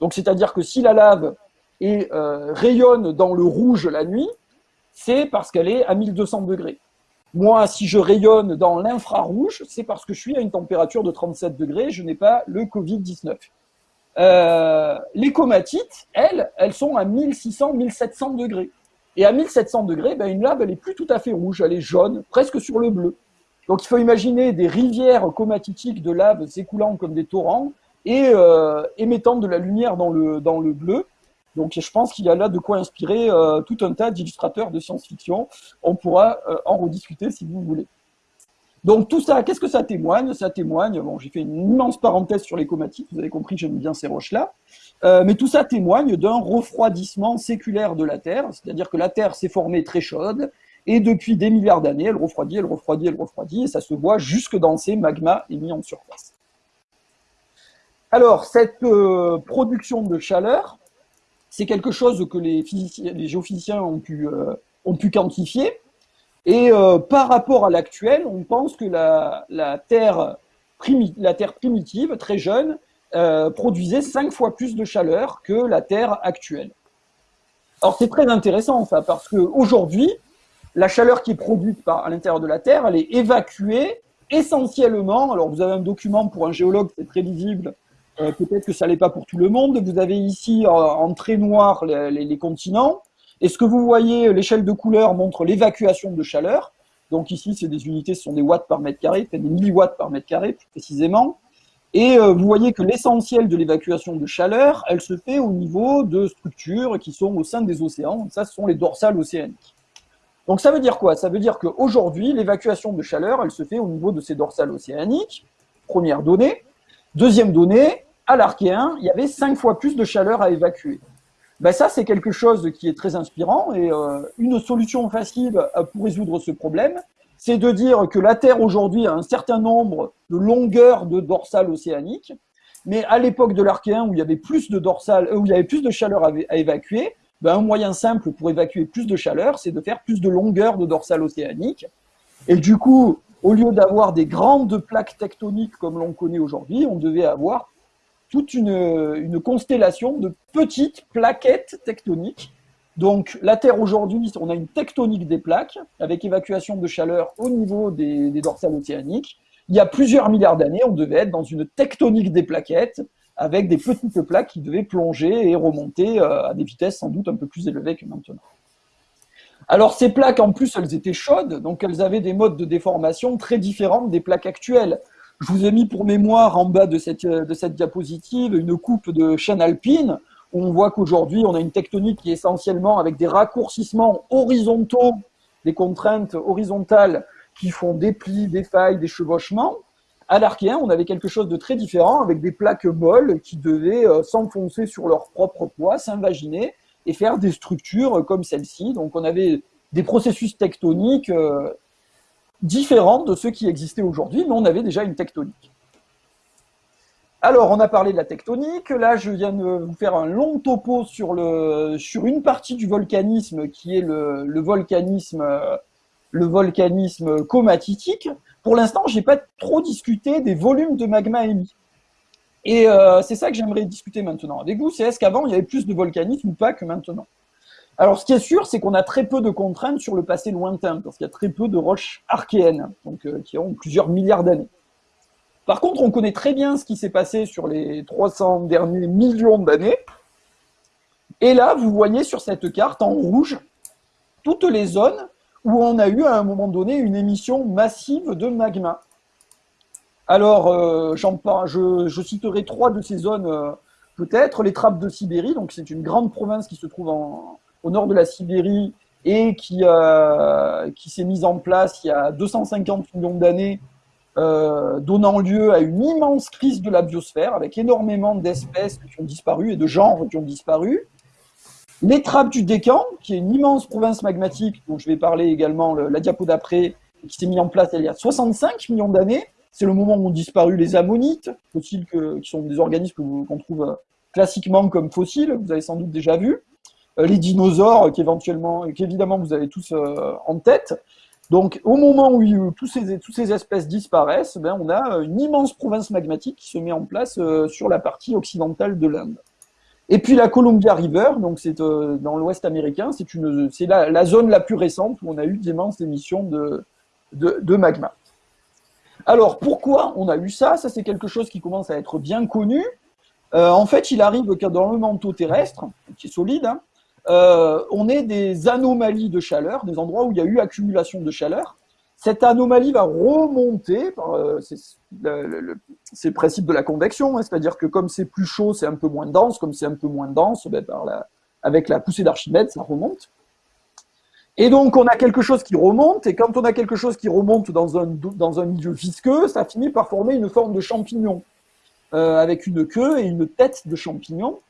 B: Donc, c'est-à-dire que si la lave euh, rayonne dans le rouge la nuit, c'est parce qu'elle est à 1200 degrés. Moi, si je rayonne dans l'infrarouge, c'est parce que je suis à une température de 37 degrés, je n'ai pas le Covid-19. Euh, les comatites, elles, elles sont à 1600, 1700 degrés. Et à 1700 degrés, ben, une lave, elle est plus tout à fait rouge, elle est jaune, presque sur le bleu. Donc il faut imaginer des rivières comatitiques de lave s'écoulant comme des torrents et euh, émettant de la lumière dans le, dans le bleu. Donc je pense qu'il y a là de quoi inspirer euh, tout un tas d'illustrateurs de science-fiction. On pourra euh, en rediscuter si vous voulez. Donc tout ça, qu'est-ce que ça témoigne? Ça témoigne, bon, j'ai fait une immense parenthèse sur les comatites, vous avez compris, j'aime bien ces roches-là, euh, mais tout ça témoigne d'un refroidissement séculaire de la Terre, c'est-à-dire que la Terre s'est formée très chaude, et depuis des milliards d'années, elle refroidit, elle refroidit, elle refroidit, et ça se voit jusque dans ces magmas émis en surface. Alors, cette euh, production de chaleur, c'est quelque chose que les, géophysiciens ont pu, euh, ont pu quantifier, et par rapport à l'actuel, on pense que la, Terre primitive, très jeune, euh, produisait cinq fois plus de chaleur que la Terre actuelle. Alors c'est très intéressant ça, parce qu'aujourd'hui, la chaleur qui est produite par, à l'intérieur de la Terre, elle est évacuée essentiellement, alors vous avez un document pour un géologue, c'est très lisible, euh, peut-être que ça l'est pas pour tout le monde, vous avez ici en très noir les, les continents, et ce que vous voyez, l'échelle de couleur montre l'évacuation de chaleur. Donc ici, c'est des unités, ce sont des watts par mètre carré, des milliwatts par mètre carré plus précisément. Et euh, vous voyez que l'essentiel de l'évacuation de chaleur, elle se fait au niveau de structures qui sont au sein des océans. Ça, ce sont les dorsales océaniques. Donc ça veut dire quoi? Ça veut dire qu'aujourd'hui, l'évacuation de chaleur, elle se fait au niveau de ces dorsales océaniques, première donnée. Deuxième donnée, à l'Archéen, il y avait cinq fois plus de chaleur à évacuer. Ben ça, c'est quelque chose qui est très inspirant et euh, une solution facile pour résoudre ce problème, c'est de dire que la Terre aujourd'hui a un certain nombre de longueurs de dorsales océaniques, mais à l'époque de l'Archéen où il y avait plus de dorsales, euh, où il y avait chaleur à, évacuer, ben un moyen simple pour évacuer plus de chaleur, c'est de faire plus de longueur de dorsales océaniques. Et du coup, au lieu d'avoir des grandes plaques tectoniques comme l'on connaît aujourd'hui, on devait avoir toute une, constellation de petites plaquettes tectoniques. Donc la Terre aujourd'hui, on a une tectonique des plaques avec évacuation de chaleur au niveau des, dorsales océaniques. Il y a plusieurs milliards d'années, on devait être dans une tectonique des plaquettes avec des petites plaques qui devaient plonger et remonter euh, à des vitesses sans doute un peu plus élevées que maintenant. Alors ces plaques, en plus, elles étaient chaudes, donc elles avaient des modes de déformation très différents des plaques actuelles. Je vous ai mis pour mémoire en bas de cette, de cette diapositive une coupe de chaîne alpine. On voit qu'aujourd'hui, on a une tectonique qui est essentiellement avec des raccourcissements horizontaux, des contraintes horizontales qui font des plis, des failles, des chevauchements. À l'Archéen, on avait quelque chose de très différent avec des plaques molles qui devaient euh, s'enfoncer sur leur propre poids, s'invaginer et faire des structures comme celle-ci. Donc on avait des processus tectoniques euh, différente de ceux qui existaient aujourd'hui, mais on avait déjà une tectonique. Alors, on a parlé de la tectonique. Là, je viens de vous faire un long topo sur, une partie du volcanisme qui est le, volcanisme, le comatitique. Pour l'instant, je n'ai pas trop discuté des volumes de magma émis. Et euh, c'est ça que j'aimerais discuter maintenant avec vous. C'est est-ce qu'avant, il y avait plus de volcanisme ou pas que maintenant? Alors, ce qui est sûr, c'est qu'on a très peu de contraintes sur le passé lointain, parce qu'il y a très peu de roches archéennes, euh, qui ont plusieurs milliards d'années. Par contre, on connaît très bien ce qui s'est passé sur les 300 derniers millions d'années. Et là, vous voyez sur cette carte en rouge toutes les zones où on a eu à un moment donné une émission massive de magma. Alors, euh, je, je, citerai trois de ces zones euh, peut-être. Les trappes de Sibérie, donc c'est une grande province qui se trouve au nord de la Sibérie et qui, euh, qui s'est mise en place il y a 250 millions d'années, euh, donnant lieu à une immense crise de la biosphère avec énormément d'espèces qui ont disparu et de genres qui ont disparu. Les trappes du Décan, qui est une immense province magmatique, dont je vais parler également la diapo d'après, qui s'est mise en place il y a 65 millions d'années. C'est le moment où ont disparu les ammonites, fossiles qui sont des organismes qu'on trouve classiquement comme fossiles, vous avez sans doute déjà vu. Euh, les dinosaures qu'éventuellement, qu'évidemment vous avez tous euh, en tête. Donc, au moment où euh, toutes ces espèces disparaissent, ben, on a une immense province magmatique qui se met en place sur la partie occidentale de l'Inde. Et puis la Columbia River, donc c'est dans l'Ouest américain, c'est la, zone la plus récente où on a eu d'immenses émissions de, magma. Alors pourquoi on a eu ça? Ça c'est quelque chose qui commence à être bien connu. en fait, il arrive que dans le manteau terrestre, qui est solide, hein, euh, on est des anomalies de chaleur, des endroits où il y a eu accumulation de chaleur. Cette anomalie va remonter, euh, c'est le, principe de la convection, hein, c'est-à-dire que comme c'est plus chaud, c'est un peu moins dense, comme c'est un peu moins dense, ben, avec la poussée d'Archimède, ça remonte. Et donc on a quelque chose qui remonte, et quand on a quelque chose qui remonte dans un, dans un milieu visqueux, ça finit par former une forme de champignon, euh, avec une queue et une tête de champignon.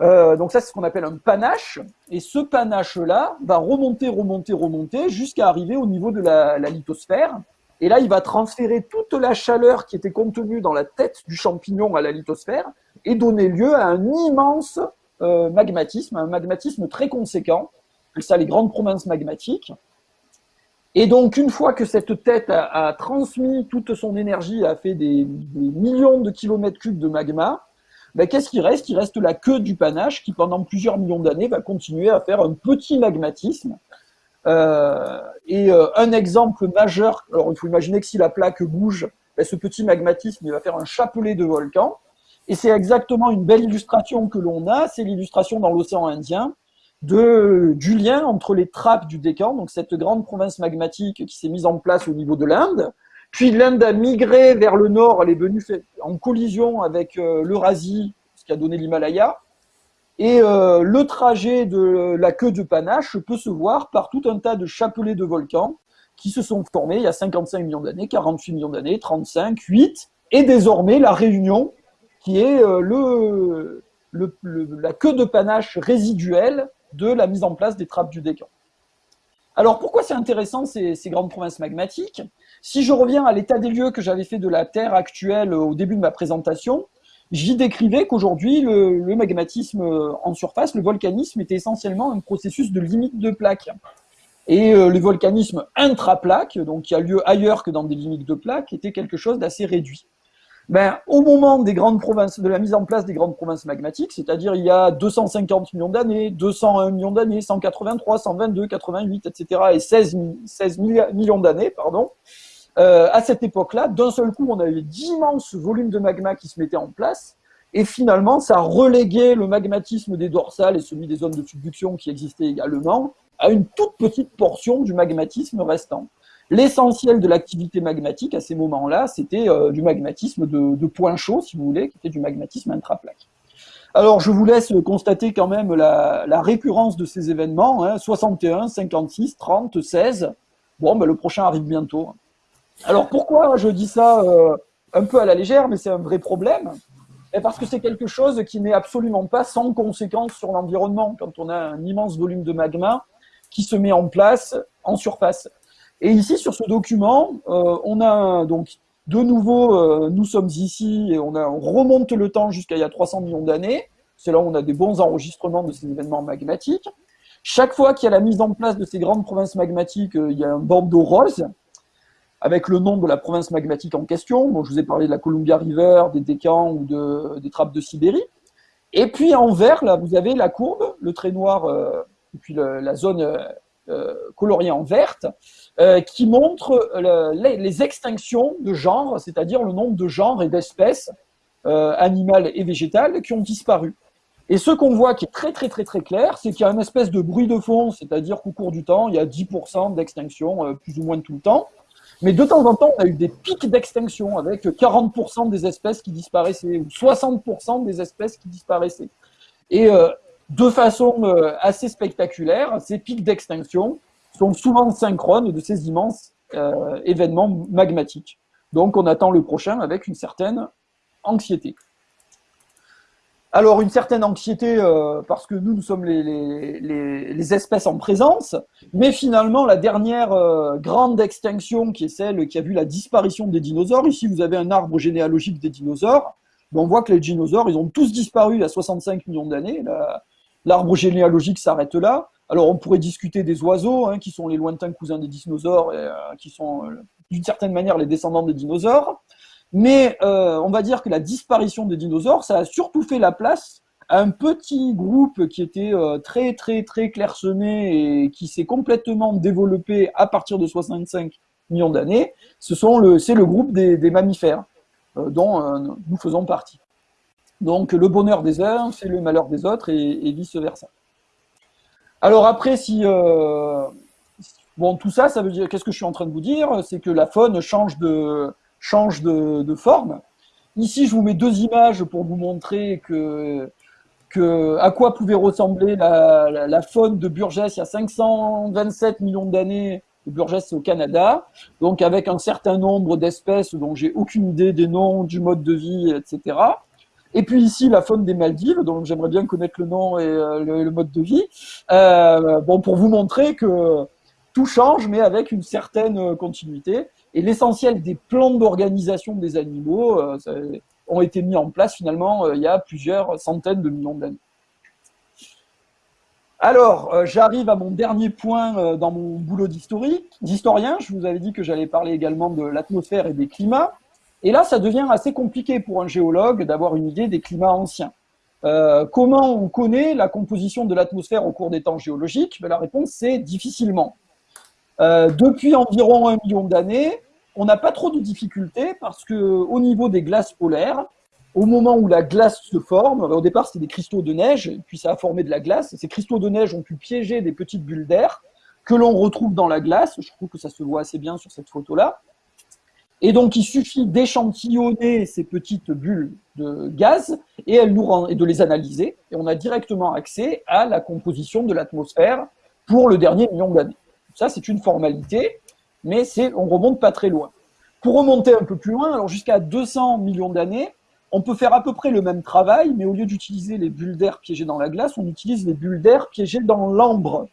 B: Euh, donc ça, c'est ce qu'on appelle un panache. Et ce panache-là va remonter, remonter, remonter jusqu'à arriver au niveau de la, lithosphère. Et là, il va transférer toute la chaleur qui était contenue dans la tête du champignon à la lithosphère et donner lieu à un immense euh, magmatisme, un magmatisme très conséquent. C'est ça les grandes provinces magmatiques. Et donc, une fois que cette tête a, transmis toute son énergie, a fait des, des millions de kilomètres cubes de magma, ben, qu'est-ce qui reste? Il reste la queue du panache qui, pendant plusieurs millions d'années, va continuer à faire un petit magmatisme. Euh, et euh, un exemple majeur, alors il faut imaginer que si la plaque bouge, ben, ce petit magmatisme va faire un chapelet de volcans. Et c'est exactement une belle illustration que l'on a, c'est l'illustration dans l'océan Indien du lien entre les trappes du Décan, donc cette grande province magmatique qui s'est mise en place au niveau de l'Inde, puis l'Inde a migré vers le nord, elle est venue en collision avec euh, l'Eurasie, ce qui a donné l'Himalaya. Et euh, le trajet de la queue de panache peut se voir par tout un tas de chapelets de volcans qui se sont formés il y a 55 millions d'années, 48 millions d'années, 35, 8, et désormais la réunion, qui est euh, le, la queue de panache résiduelle de la mise en place des trappes du décan. Alors pourquoi c'est intéressant ces, ces, grandes provinces magmatiques? Si je reviens à l'état des lieux que j'avais fait de la Terre actuelle au début de ma présentation, j'y décrivais qu'aujourd'hui le, magmatisme en surface, le volcanisme, était essentiellement un processus de limite de plaques. Et euh, le volcanisme intraplaque, donc qui a lieu ailleurs que dans des limites de plaques, était quelque chose d'assez réduit ben, au moment des grandes provinces, de la mise en place des grandes provinces magmatiques, c'est-à-dire il y a 250 millions d'années, 201 millions d'années, 183, 122, 88, etc., et 16, 16 millions d'années, pardon, euh, à cette époque-là, d'un seul coup, on avait d'immenses volumes de magma qui se mettaient en place, et finalement, ça reléguait le magmatisme des dorsales et celui des zones de subduction qui existaient également à une toute petite portion du magmatisme restant. L'essentiel de l'activité magmatique à ces moments-là, c'était euh, du magmatisme de, de point chaud, si vous voulez, qui était du magmatisme intraplaque. Alors, je vous laisse constater quand même la, récurrence de ces événements, hein, 61, 56, 30, 16. Bon, ben, le prochain arrive bientôt. Alors, pourquoi je dis ça euh, un peu à la légère, mais c'est un vrai problème? Et Parce que c'est quelque chose qui n'est absolument pas sans conséquence sur l'environnement, quand on a un immense volume de magma qui se met en place en surface. Et ici, sur ce document, euh, on a donc de nouveau, euh, nous sommes ici et on, on remonte le temps jusqu'à il y a 300 millions d'années. C'est là où on a des bons enregistrements de ces événements magmatiques. Chaque fois qu'il y a la mise en place de ces grandes provinces magmatiques, il y a un bandeau rose avec le nom de la province magmatique en question. Bon, je vous ai parlé de la Columbia River, des Décans ou de, des trappes de Sibérie. Et puis en vert, là, vous avez la courbe, le trait noir, euh, et puis la zone euh, coloriée en verte, euh, qui montre euh, les, extinctions de genres, c'est-à-dire le nombre de genres et d'espèces euh, animales et végétales qui ont disparu. Et ce qu'on voit qui est très très très très clair, c'est qu'il y a une espèce de bruit de fond, c'est-à-dire qu'au cours du temps, il y a 10% d'extinction, plus ou moins tout le temps. Mais de temps en temps, on a eu des pics d'extinction avec 40% des espèces qui disparaissaient ou 60% des espèces qui disparaissaient. Et de façon assez spectaculaire, ces pics d'extinction sont souvent synchrones de ces immenses euh, événements magmatiques. Donc on attend le prochain avec une certaine anxiété. Alors une certaine anxiété euh, parce que nous, nous sommes les, espèces en présence, mais finalement la dernière euh, grande extinction qui est celle qui a vu la disparition des dinosaures, ici vous avez un arbre généalogique des dinosaures, on voit que les dinosaures, ils ont tous disparu il y a 65 millions d'années, l'arbre généalogique s'arrête là, alors, on pourrait discuter des oiseaux, hein, qui sont les lointains cousins des dinosaures, et, euh, qui sont euh, d'une certaine manière les descendants des dinosaures. Mais euh, on va dire que la disparition des dinosaures, ça a surtout fait la place à un petit groupe qui était très très très clairsemé et qui s'est complètement développé à partir de 65 millions d'années. Ce sont le, c'est le groupe des, mammifères dont nous faisons partie. Donc le bonheur des uns, c'est le malheur des autres et vice versa. Alors après, si euh, bon, tout ça, ça veut dire qu'est-ce que je suis en train de vous dire? C'est que la faune change de change de, forme. Ici, je vous mets deux images pour vous montrer que, à quoi pouvait ressembler la, faune de Burgess il y a 527 millions d'années. Burgess, c'est au Canada, donc avec un certain nombre d'espèces dont j'ai aucune idée des noms, du mode de vie, etc. Et puis ici, la faune des Maldives, dont j'aimerais bien connaître le nom et euh, le, mode de vie. Euh, bon, pour vous montrer que tout change, mais avec une certaine euh, continuité. Et l'essentiel des plans d'organisation des animaux ont été mis en place finalement il y a plusieurs centaines de millions d'années. Alors, j'arrive à mon dernier point dans mon boulot d'historien. Je vous avais dit que j'allais parler également de l'atmosphère et des climats. Et là, ça devient assez compliqué pour un géologue d'avoir une idée des climats anciens. Euh, comment on connaît la composition de l'atmosphère au cours des temps géologiques? Ben, La réponse, c'est difficilement. Euh, depuis environ un million d'années, on n'a pas trop de difficultés parce que au niveau des glaces polaires, au moment où la glace se forme, au départ c'était des cristaux de neige, puis ça a formé de la glace, ces cristaux de neige ont pu piéger des petites bulles d'air que l'on retrouve dans la glace, je trouve que ça se voit assez bien sur cette photo-là, et donc, il suffit d'échantillonner ces petites bulles de gaz et, elles nous et de les analyser. Et on a directement accès à la composition de l'atmosphère pour le dernier million d'années. Ça, c'est une formalité, mais on remonte pas très loin. Pour remonter un peu plus loin, alors jusqu'à 200 millions d'années, on peut faire à peu près le même travail, mais au lieu d'utiliser les bulles d'air piégées dans la glace, on utilise les bulles d'air piégées dans l'ambre.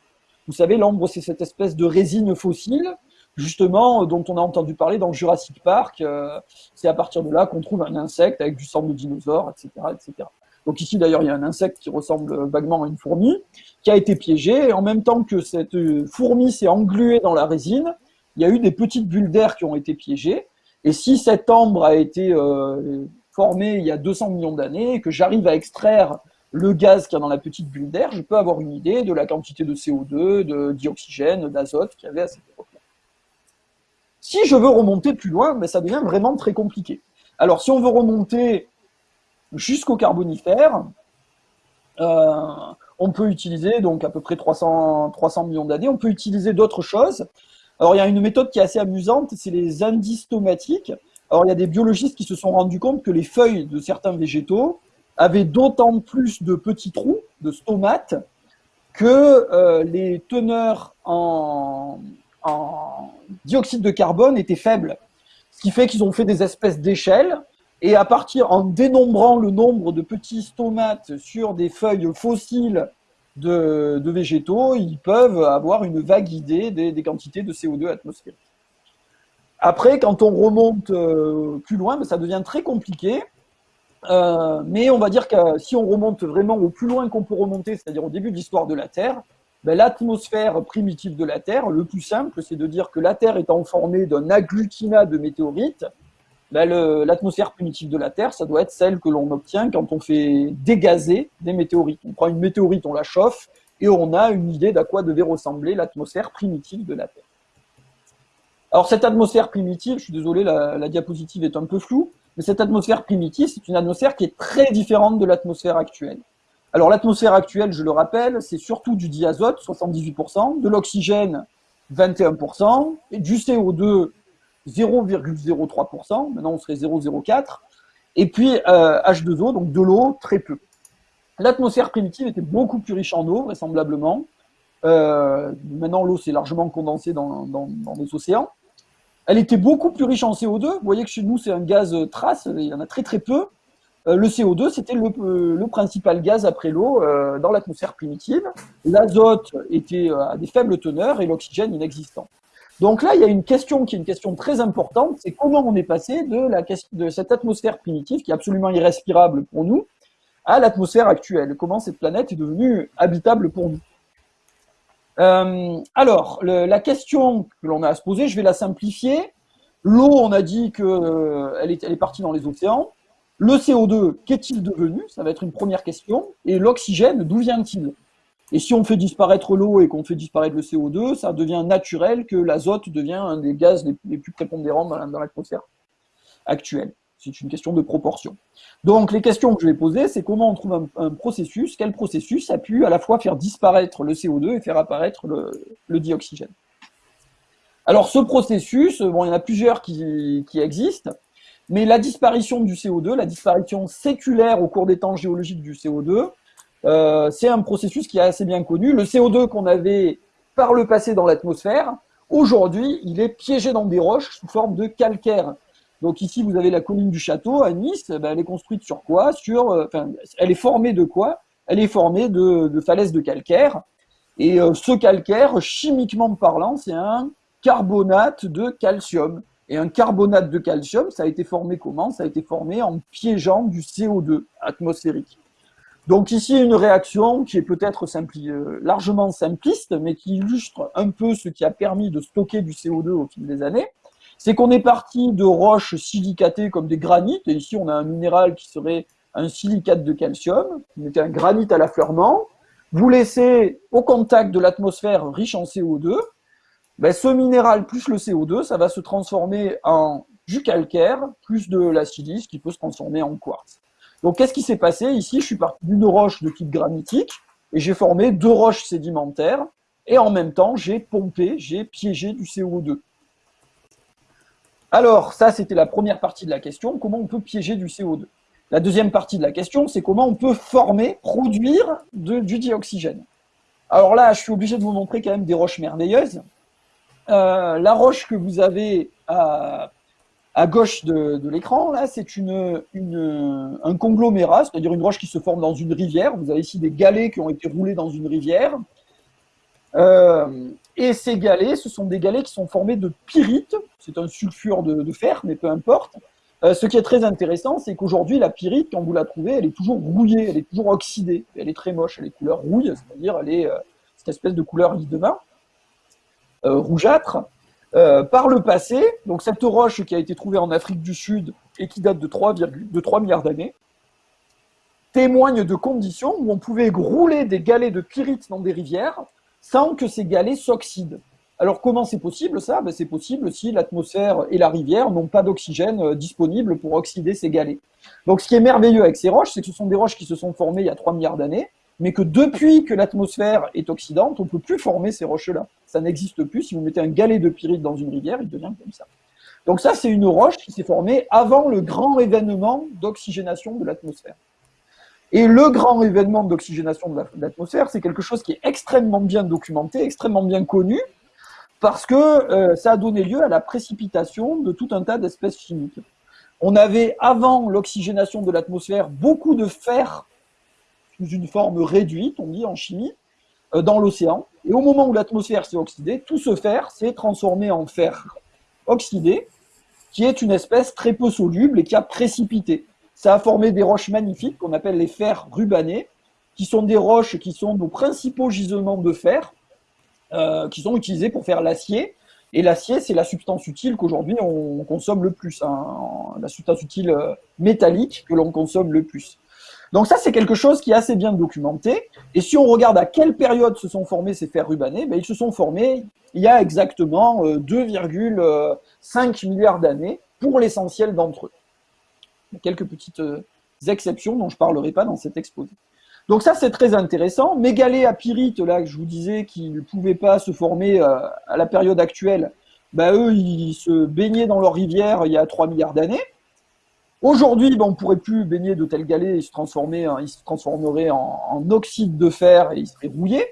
B: Vous savez, l'ambre, c'est cette espèce de résine fossile, justement, dont on a entendu parler dans Jurassic Park. Euh, c'est à partir de là qu'on trouve un insecte avec du sang de dinosaure, etc., etc. Donc ici, d'ailleurs, il y a un insecte qui ressemble vaguement à une fourmi, qui a été piégé, et en même temps que cette fourmi s'est engluée dans la résine, il y a eu des petites bulles d'air qui ont été piégées, et si cette ambre a été euh, formée il y a 200 millions d'années, et que j'arrive à extraire le gaz qui y a dans la petite bulle d'air, je peux avoir une idée de la quantité de CO2, de dioxygène, d'azote qu'il y avait à cette époque-là. Si je veux remonter plus loin, ben, ça devient vraiment très compliqué. Alors, si on veut remonter jusqu'au Carbonifère, euh, on peut utiliser, donc à peu près 300, 300 millions d'années, on peut utiliser d'autres choses. Alors, il y a une méthode qui est assez amusante, c'est les indices tomatiques. Alors, il y a des biologistes qui se sont rendus compte que les feuilles de certains végétaux avait d'autant plus de petits trous, de stomates, que euh, les teneurs en, dioxyde de carbone étaient faibles. Ce qui fait qu'ils ont fait des espèces d'échelles, et à partir, en dénombrant le nombre de petits stomates sur des feuilles fossiles de, végétaux, ils peuvent avoir une vague idée des, quantités de CO2 atmosphérique. Après, quand on remonte euh, plus loin, ben, ça devient très compliqué, euh, mais on va dire que si on remonte vraiment au plus loin qu'on peut remonter, c'est-à-dire au début de l'histoire de la Terre, ben, l'atmosphère primitive de la Terre, le plus simple, c'est de dire que la Terre étant formée d'un agglutinat de météorites, ben, l'atmosphère primitive de la Terre, ça doit être celle que l'on obtient quand on fait dégazer des météorites. On prend une météorite, on la chauffe, et on a une idée d'à quoi devait ressembler l'atmosphère primitive de la Terre. Alors cette atmosphère primitive, je suis désolé, la diapositive est un peu floue, mais cette atmosphère primitive, c'est une atmosphère qui est très différente de l'atmosphère actuelle. Alors l'atmosphère actuelle, je le rappelle, c'est surtout du diazote, 78%, de l'oxygène, 21%, et du CO2, 0,03%, maintenant on serait 0,04%, et puis euh, H2O, donc de l'eau, très peu. L'atmosphère primitive était beaucoup plus riche en eau, vraisemblablement. Euh, maintenant, l'eau s'est largement condensée dans, les océans. Elle était beaucoup plus riche en CO2. Vous voyez que chez nous, c'est un gaz euh, trace, il y en a très très peu. Euh, le CO2, c'était euh, le, principal gaz après l'eau dans l'atmosphère primitive. L'azote était à des faibles teneurs et l'oxygène inexistant. Donc là, il y a une question qui est une question très importante, c'est comment on est passé de, la, de cette atmosphère primitive, qui est absolument irrespirable pour nous, à l'atmosphère actuelle. Comment cette planète est devenue habitable pour nous? Euh, alors, la question que l'on a à se poser, je vais la simplifier. L'eau, on a dit qu'elle euh, est, elle est partie dans les océans. Le CO2, qu'est-il devenu? Ça va être une première question. Et l'oxygène, d'où vient-il? Et si on fait disparaître l'eau et qu'on fait disparaître le CO2, ça devient naturel que l'azote devient un des gaz les, plus prépondérants dans l'atmosphère actuelle. C'est une question de proportion. Donc, les questions que je vais poser, c'est comment on trouve un, processus, quel processus a pu à la fois faire disparaître le CO2 et faire apparaître le, dioxygène. Alors, ce processus, bon, il y en a plusieurs qui, existent, mais la disparition du CO2, la disparition séculaire au cours des temps géologiques du CO2, euh, c'est un processus qui est assez bien connu. Le CO2 qu'on avait par le passé dans l'atmosphère, aujourd'hui, il est piégé dans des roches sous forme de calcaire. Donc ici, vous avez la colline du château à Nice. Ben, elle est construite sur quoi? Sur, euh, enfin, elle est formée de quoi? Elle est formée de, falaises de calcaire. Et euh, ce calcaire, chimiquement parlant, c'est un carbonate de calcium. Et un carbonate de calcium, ça a été formé comment? Ça a été formé en piégeant du CO2 atmosphérique. Donc ici, une réaction qui est peut-être euh, largement simpliste, mais qui illustre un peu ce qui a permis de stocker du CO2 au fil des années. C'est qu'on est parti de roches silicatées comme des granites, et ici on a un minéral qui serait un silicate de calcium, qui était un granit à l'affleurement, vous laissez au contact de l'atmosphère riche en CO2, ben ce minéral plus le CO2, ça va se transformer en du calcaire, plus de la silice qui peut se transformer en quartz. Donc qu'est-ce qui s'est passé Ici, je suis parti d'une roche de type granitique, et j'ai formé deux roches sédimentaires, et en même temps, j'ai pompé, j'ai piégé du CO2. Alors, ça, c'était la première partie de la question, comment on peut piéger du CO2. La deuxième partie de la question, c'est comment on peut former, produire du dioxygène. Alors là, je suis obligé de vous montrer quand même des roches merveilleuses. Euh, la roche que vous avez à, à gauche de, l'écran, là, c'est un conglomérat, c'est-à-dire une roche qui se forme dans une rivière. Vous avez ici des galets qui ont été roulés dans une rivière. Euh, et ces galets, ce sont des galets qui sont formés de pyrite. C'est un sulfure de, fer, mais peu importe. Euh, ce qui est très intéressant, c'est qu'aujourd'hui, la pyrite, quand vous la trouvez, elle est toujours rouillée, elle est toujours oxydée. Elle est très moche, elle est couleur rouille, c'est-à-dire elle est euh, cette espèce de couleur lit de vin, rougeâtre. Euh, par le passé, donc cette roche qui a été trouvée en Afrique du Sud et qui date de 3, de 3 milliards d'années, témoigne de conditions où on pouvait rouler des galets de pyrite dans des rivières sans que ces galets s'oxydent. Alors comment c'est possible ça? Ben, C'est possible si l'atmosphère et la rivière n'ont pas d'oxygène euh, disponible pour oxyder ces galets. Donc ce qui est merveilleux avec ces roches, c'est que ce sont des roches qui se sont formées il y a 3 milliards d'années, mais que depuis que l'atmosphère est oxydante, on ne peut plus former ces roches-là. Ça n'existe plus. Si vous mettez un galet de pyrite dans une rivière, il devient comme ça. Donc ça, c'est une roche qui s'est formée avant le grand événement d'oxygénation de l'atmosphère. Et le grand événement d'oxygénation de l'atmosphère, c'est quelque chose qui est extrêmement bien documenté, extrêmement bien connu, parce que euh, ça a donné lieu à la précipitation de tout un tas d'espèces chimiques. On avait, avant l'oxygénation de l'atmosphère, beaucoup de fer sous une forme réduite, on dit en chimie, dans l'océan. Et au moment où l'atmosphère s'est oxydée, tout ce fer s'est transformé en fer oxydé, qui est une espèce très peu soluble et qui a précipité. Ça a formé des roches magnifiques qu'on appelle les fers rubanés, qui sont des roches qui sont nos principaux gisements de fer, euh, qui sont utilisés pour faire l'acier. Et l'acier, c'est la substance utile qu'aujourd'hui on consomme le plus, hein, la substance utile euh, métallique que l'on consomme le plus. Donc ça, c'est quelque chose qui est assez bien documenté. Et si on regarde à quelle période se sont formés ces fers ben, ils se sont formés il y a exactement 2,5 euh, milliards d'années pour l'essentiel d'entre eux. Il y a quelques petites euh, exceptions dont je ne parlerai pas dans cet exposé. Donc ça, c'est très intéressant. Mégalées à pyrite, là, je vous disais, qui ne pouvaient pas se former euh, à la période actuelle, ben, eux, ils se baignaient dans leur rivière il y a 3 milliards d'années. Aujourd'hui, ben, on ne pourrait plus baigner de tels galets, ils se, transformeraient, ils se transformeraient en, oxyde de fer et ils seraient rouillés.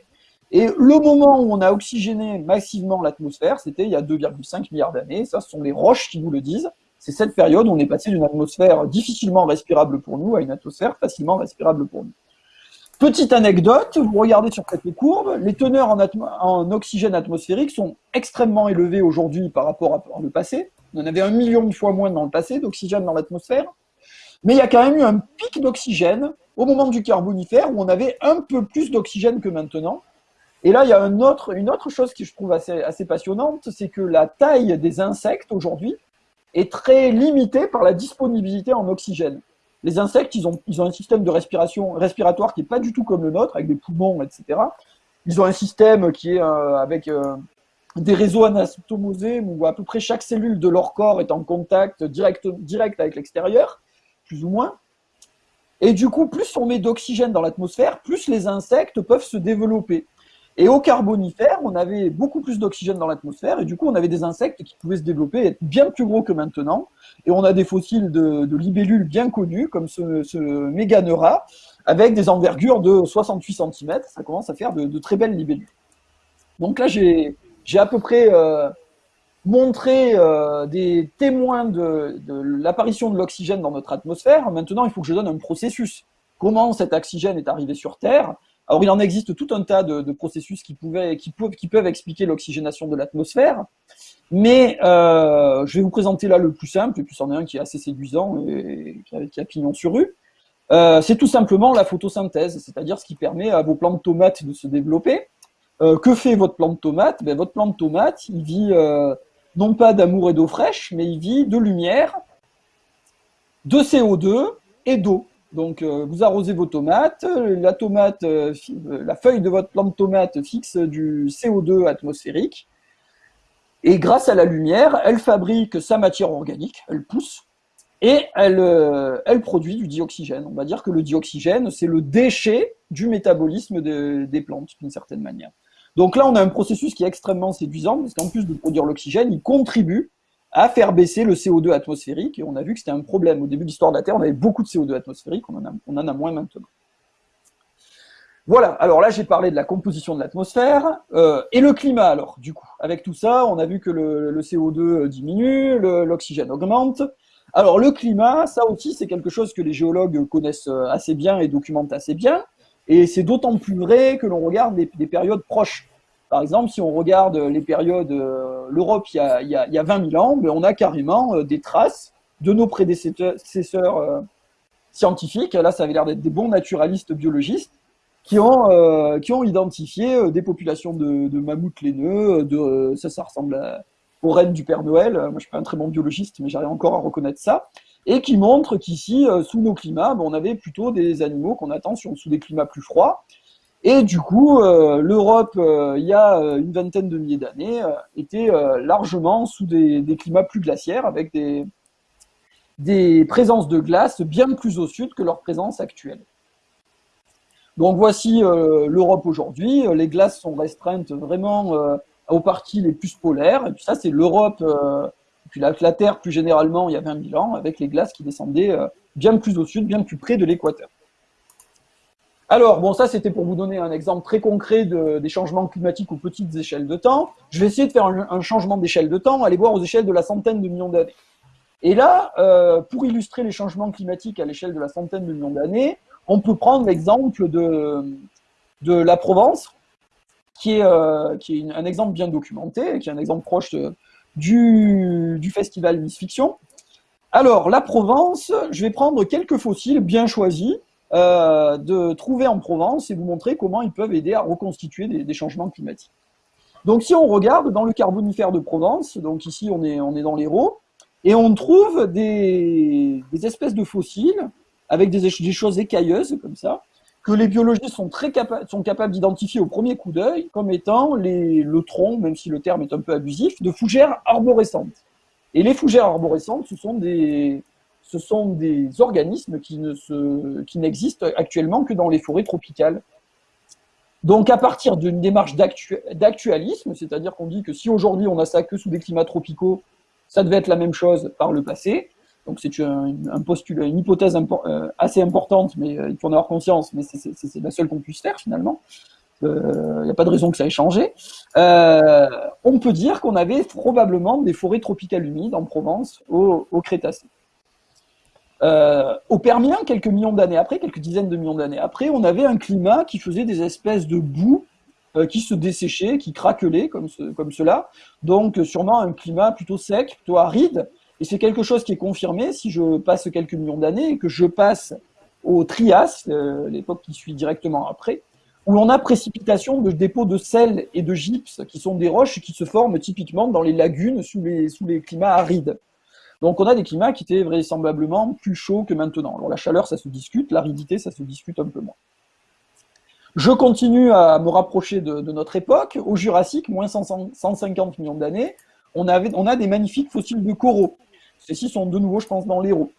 B: Et le moment où on a oxygéné massivement l'atmosphère, c'était il y a 2,5 milliards d'années. Ça, ce sont les roches qui vous le disent. C'est cette période où on est passé d'une atmosphère difficilement respirable pour nous à une atmosphère facilement respirable pour nous. Petite anecdote, vous regardez sur cette courbe, les teneurs en, en oxygène atmosphérique sont extrêmement élevées aujourd'hui par rapport à le passé. On en avait un million de fois moins dans le passé d'oxygène dans l'atmosphère. Mais il y a quand même eu un pic d'oxygène au moment du Carbonifère où on avait un peu plus d'oxygène que maintenant. Et là, il y a une autre chose que je trouve assez, passionnante, c'est que la taille des insectes aujourd'hui est très limitée par la disponibilité en oxygène. Les insectes, ils ont, ils ont un système de respiration respiratoire qui n'est pas du tout comme le nôtre, avec des poumons, etc. Ils ont un système qui est euh, avec euh, des réseaux anatomosés où à peu près chaque cellule de leur corps est en contact direct, direct avec l'extérieur, plus ou moins. Et du coup, plus on met d'oxygène dans l'atmosphère, plus les insectes peuvent se développer. Et au Carbonifère, on avait beaucoup plus d'oxygène dans l'atmosphère, et du coup, on avait des insectes qui pouvaient se développer, être bien plus gros que maintenant. Et on a des fossiles de, libellules bien connus, comme ce, ce Méganeura, avec des envergures de 68 cm. Ça commence à faire de, de très belles libellules. Donc là, j'ai j'ai à peu près euh, montré euh, des témoins de, l'apparition de l'oxygène dans notre atmosphère. Maintenant, il faut que je donne un processus. Comment cet oxygène est arrivé sur Terre? Alors, il en existe tout un tas de, processus qui, peuvent, expliquer l'oxygénation de l'atmosphère. Mais euh, je vais vous présenter là le plus simple, et puis c'en est un qui est assez séduisant et qui a, qui a pignon sur rue. c'est tout simplement la photosynthèse, c'est-à-dire ce qui permet à vos plantes tomates de se développer. Euh, que fait votre plante tomate? Ben, Votre plante tomate, il vit euh, non pas d'amour et d'eau fraîche, mais il vit de lumière, de CO2 et d'eau. Donc euh, vous arrosez vos tomates, la feuille de votre plante tomate fixe du CO2 atmosphérique, et grâce à la lumière, elle fabrique sa matière organique, elle pousse, et elle produit du dioxygène. On va dire que le dioxygène, c'est le déchet du métabolisme des plantes, d'une certaine manière. Donc là, on a un processus qui est extrêmement séduisant, parce qu'en plus de produire l'oxygène, il contribue à faire baisser le CO2 atmosphérique, et on a vu que c'était un problème. Au début de l'histoire de la Terre, on avait beaucoup de CO2 atmosphérique, on en a, moins maintenant. Voilà, alors là j'ai parlé de la composition de l'atmosphère euh, et le climat alors du coup. Avec tout ça, on a vu que le, le CO2 diminue, l'oxygène augmente. Alors le climat, ça aussi c'est quelque chose que les géologues connaissent assez bien et documentent assez bien. Et c'est d'autant plus vrai que l'on regarde des, des, périodes proches. Par exemple, si on regarde les périodes, euh, l'Europe il, y a 20 000 ans, ben, on a carrément euh, des traces de nos prédécesseurs euh, scientifiques. Là, ça avait l'air d'être des bons naturalistes biologistes qui ont, qui ont identifié des populations de, mammouths laineux, ça, ça ressemble à, aux rennes du Père Noël. Moi, je suis pas un très bon biologiste, mais j'arrive encore à reconnaître ça. Et qui montre qu'ici, euh, sous nos climats, ben, on avait plutôt des animaux qu'on attend sous des climats plus froids. Et du coup, euh, l'Europe, euh, il y a une vingtaine de milliers d'années, était largement sous des, climats plus glaciaires, avec des, présences de glace bien plus au sud que leur présence actuelle. Donc voici l'Europe aujourd'hui. Les glaces sont restreintes vraiment aux parties les plus polaires. Et puis ça, c'est l'Europe, puis la, la, Terre plus généralement il y a 20 000 ans, avec les glaces qui descendaient euh, bien plus au sud, bien plus près de l'équateur. Alors, bon, ça c'était pour vous donner un exemple très concret de, des changements climatiques aux petites échelles de temps. Je vais essayer de faire un, changement d'échelle de temps, aller voir aux échelles de la centaine de millions d'années. Et là, euh, pour illustrer les changements climatiques à l'échelle de la centaine de millions d'années, on peut prendre l'exemple de, la Provence, qui est, euh, qui est un exemple bien documenté, qui est un exemple proche de, du, festival Miss Fiction. Alors, la Provence, je vais prendre quelques fossiles bien choisis euh, de trouver en Provence et vous montrer comment ils peuvent aider à reconstituer des, changements climatiques. Donc, si on regarde dans le Carbonifère de Provence, donc ici on est, on est dans l'Hérault, et on trouve des, espèces de fossiles avec des, choses écailleuses comme ça, que les biologistes sont très capa sont capables d'identifier au premier coup d'œil comme étant le tronc, même si le terme est un peu abusif, de fougères arborescentes. Et les fougères arborescentes, ce sont des, ce sont des organismes qui n'existent actuellement que dans les forêts tropicales. Donc, à partir d'une démarche d'actualisme, c'est-à-dire qu'on dit que si aujourd'hui on a ça que sous des climats tropicaux, ça devait être la même chose par le passé. Donc c'est une hypothèse euh, assez importante, mais euh, il faut en avoir conscience, mais c'est la seule qu'on puisse faire finalement. Il euh, n'y a pas de raison que ça ait changé. On peut dire qu'on avait probablement des forêts tropicales humides en Provence au, Crétacé. Au Permien, quelques millions d'années après, quelques dizaines de millions d'années après, on avait un climat qui faisait des espèces de boue qui se desséchaient, qui craquelaient comme cela. Donc sûrement un climat plutôt sec, plutôt aride, et c'est quelque chose qui est confirmé si je passe quelques millions d'années et que je passe au Trias, euh, l'époque qui suit directement après, où l'on a précipitation de dépôts de sel et de gypse, qui sont des roches qui se forment typiquement dans les lagunes sous les, sous les climats arides. Donc on a des climats qui étaient vraisemblablement plus chauds que maintenant. Alors la chaleur, ça se discute, l'aridité, ça se discute un peu moins. Je continue à me rapprocher de, de notre époque. Au Jurassique, moins 150 millions d'années, on, on a des magnifiques fossiles de coraux. Ceux-ci sont de nouveau, je pense, dans l'Hérault.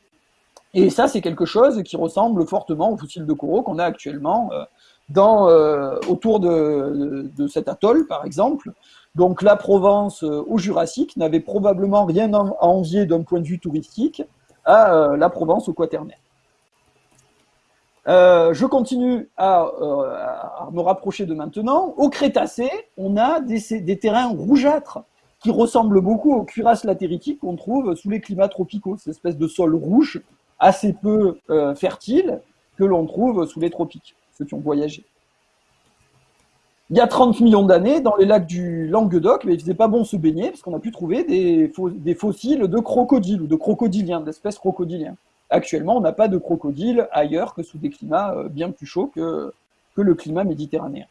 B: Et ça, c'est quelque chose qui ressemble fortement aux fossiles de coraux qu'on a actuellement euh, dans, euh, autour de, cet atoll, par exemple. Donc la Provence euh, au Jurassique n'avait probablement rien à envier d'un point de vue touristique à la Provence au Quaternaire. Je continue à, me rapprocher de maintenant. Au Crétacé, on a des terrains rougeâtres qui ressemble beaucoup aux cuirasses latéritiques qu'on trouve sous les climats tropicaux, cette espèce de sol rouge assez peu euh, fertile que l'on trouve sous les tropiques, ceux qui ont voyagé. Il y a 30 millions d'années, dans les lacs du Languedoc, mais il faisait pas bon se baigner parce qu'on a pu trouver des, fossiles de crocodiles ou de crocodiliens, d'espèces crocodiliens. Actuellement, on n'a pas de crocodiles ailleurs que sous des climats euh, bien plus chauds que le climat méditerranéen.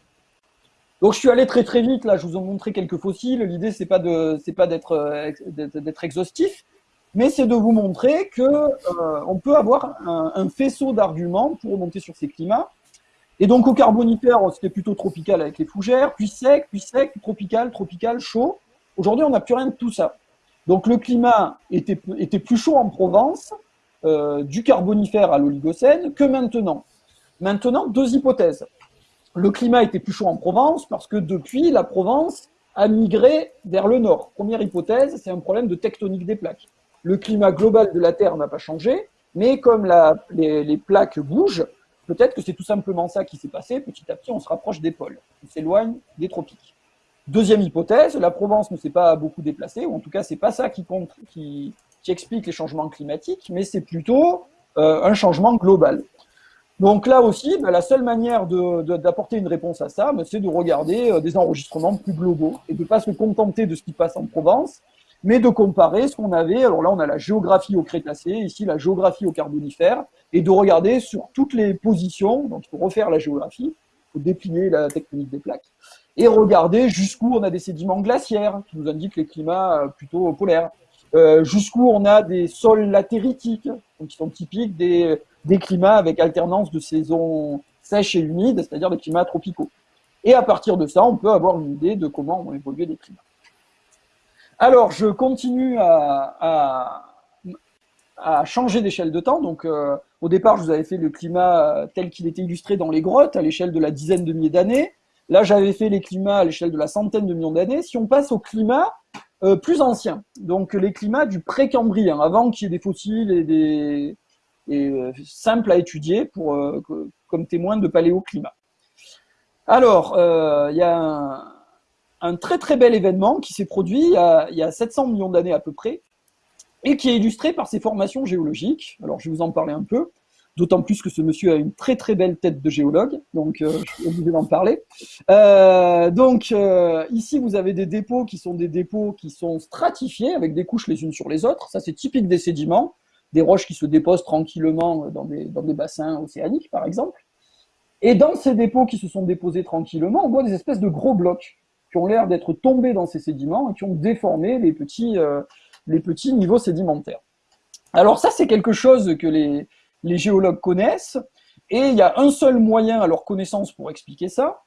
B: Donc je suis allé très très vite là, je vous ai montré quelques fossiles. L'idée c'est pas pas d'être exhaustif, mais c'est de vous montrer que euh, on peut avoir un, faisceau d'arguments pour remonter sur ces climats. Et donc au Carbonifère, c'était plutôt tropical avec les fougères, puis sec, puis sec, tropical, tropical, chaud. Aujourd'hui, on n'a plus rien de tout ça. Donc le climat était, était plus chaud en Provence, euh, du Carbonifère à l'Oligocène, que maintenant. Maintenant, deux hypothèses le climat était plus chaud en Provence parce que depuis, la Provence a migré vers le nord. Première hypothèse, c'est un problème de tectonique des plaques. Le climat global de la Terre n'a pas changé, mais comme les, plaques bougent, Peut-être que c'est tout simplement ça qui s'est passé. Petit à petit, on se rapproche des pôles. On s'éloigne des tropiques. Deuxième hypothèse, la Provence ne s'est pas beaucoup déplacée, ou en tout cas, c'est pas ça qui, compte, qui, qui, explique les changements climatiques, mais c'est plutôt euh, un changement global. Donc là aussi, ben, la seule manière d'apporter une réponse à ça, ben, c'est de regarder euh, des enregistrements plus globaux et de ne pas se contenter de ce qui passe en Provence, mais de comparer ce qu'on avait. Alors là, on a la géographie au Crétacé, ici la géographie au Carbonifère, et de regarder sur toutes les positions. Donc il faut refaire la géographie, il faut déplier la tectonique des plaques, et regarder jusqu'où on a des sédiments glaciaires qui nous indiquent les climats euh, plutôt polaires, euh, jusqu'où on a des sols latéritiques, qui sont typiques des, climats avec alternance de saisons sèches et humides, c'est-à-dire des climats tropicaux. Et à partir de ça, on peut avoir une idée de comment vont évoluer les climats. Alors, je continue à, à, changer d'échelle de temps. Donc, euh, au départ, je vous avais fait le climat tel qu'il était illustré dans les grottes, à l'échelle de la dizaine de milliers d'années. Là, j'avais fait les climats à l'échelle de la centaine de millions d'années. Si on passe au climat euh, plus ancien, donc les climats du précambrien, avant qu'il y ait des fossiles et des euh, simples à étudier pour, comme témoin de paléoclimat. Alors, il y a un, un très très bel événement qui s'est produit il y, a, 700 millions d'années à peu près, et qui est illustré par ces formations géologiques. Alors je vais vous en parler un peu, d'autant plus que ce monsieur a une très très belle tête de géologue, donc euh, je suis obligé d'en parler. Euh, donc euh, ici vous avez des dépôts qui sont des dépôts qui sont stratifiés avec des couches les unes sur les autres, ça c'est typique des sédiments, des roches qui se déposent tranquillement dans des, dans des bassins océaniques par exemple. Et dans ces dépôts qui se sont déposés tranquillement, on voit des espèces de gros blocs qui ont l'air d'être tombés dans ces sédiments et qui ont déformé les petits, les petits niveaux sédimentaires. Alors ça, c'est quelque chose que les, les géologues connaissent, et il y a un seul moyen à leur connaissance pour expliquer ça,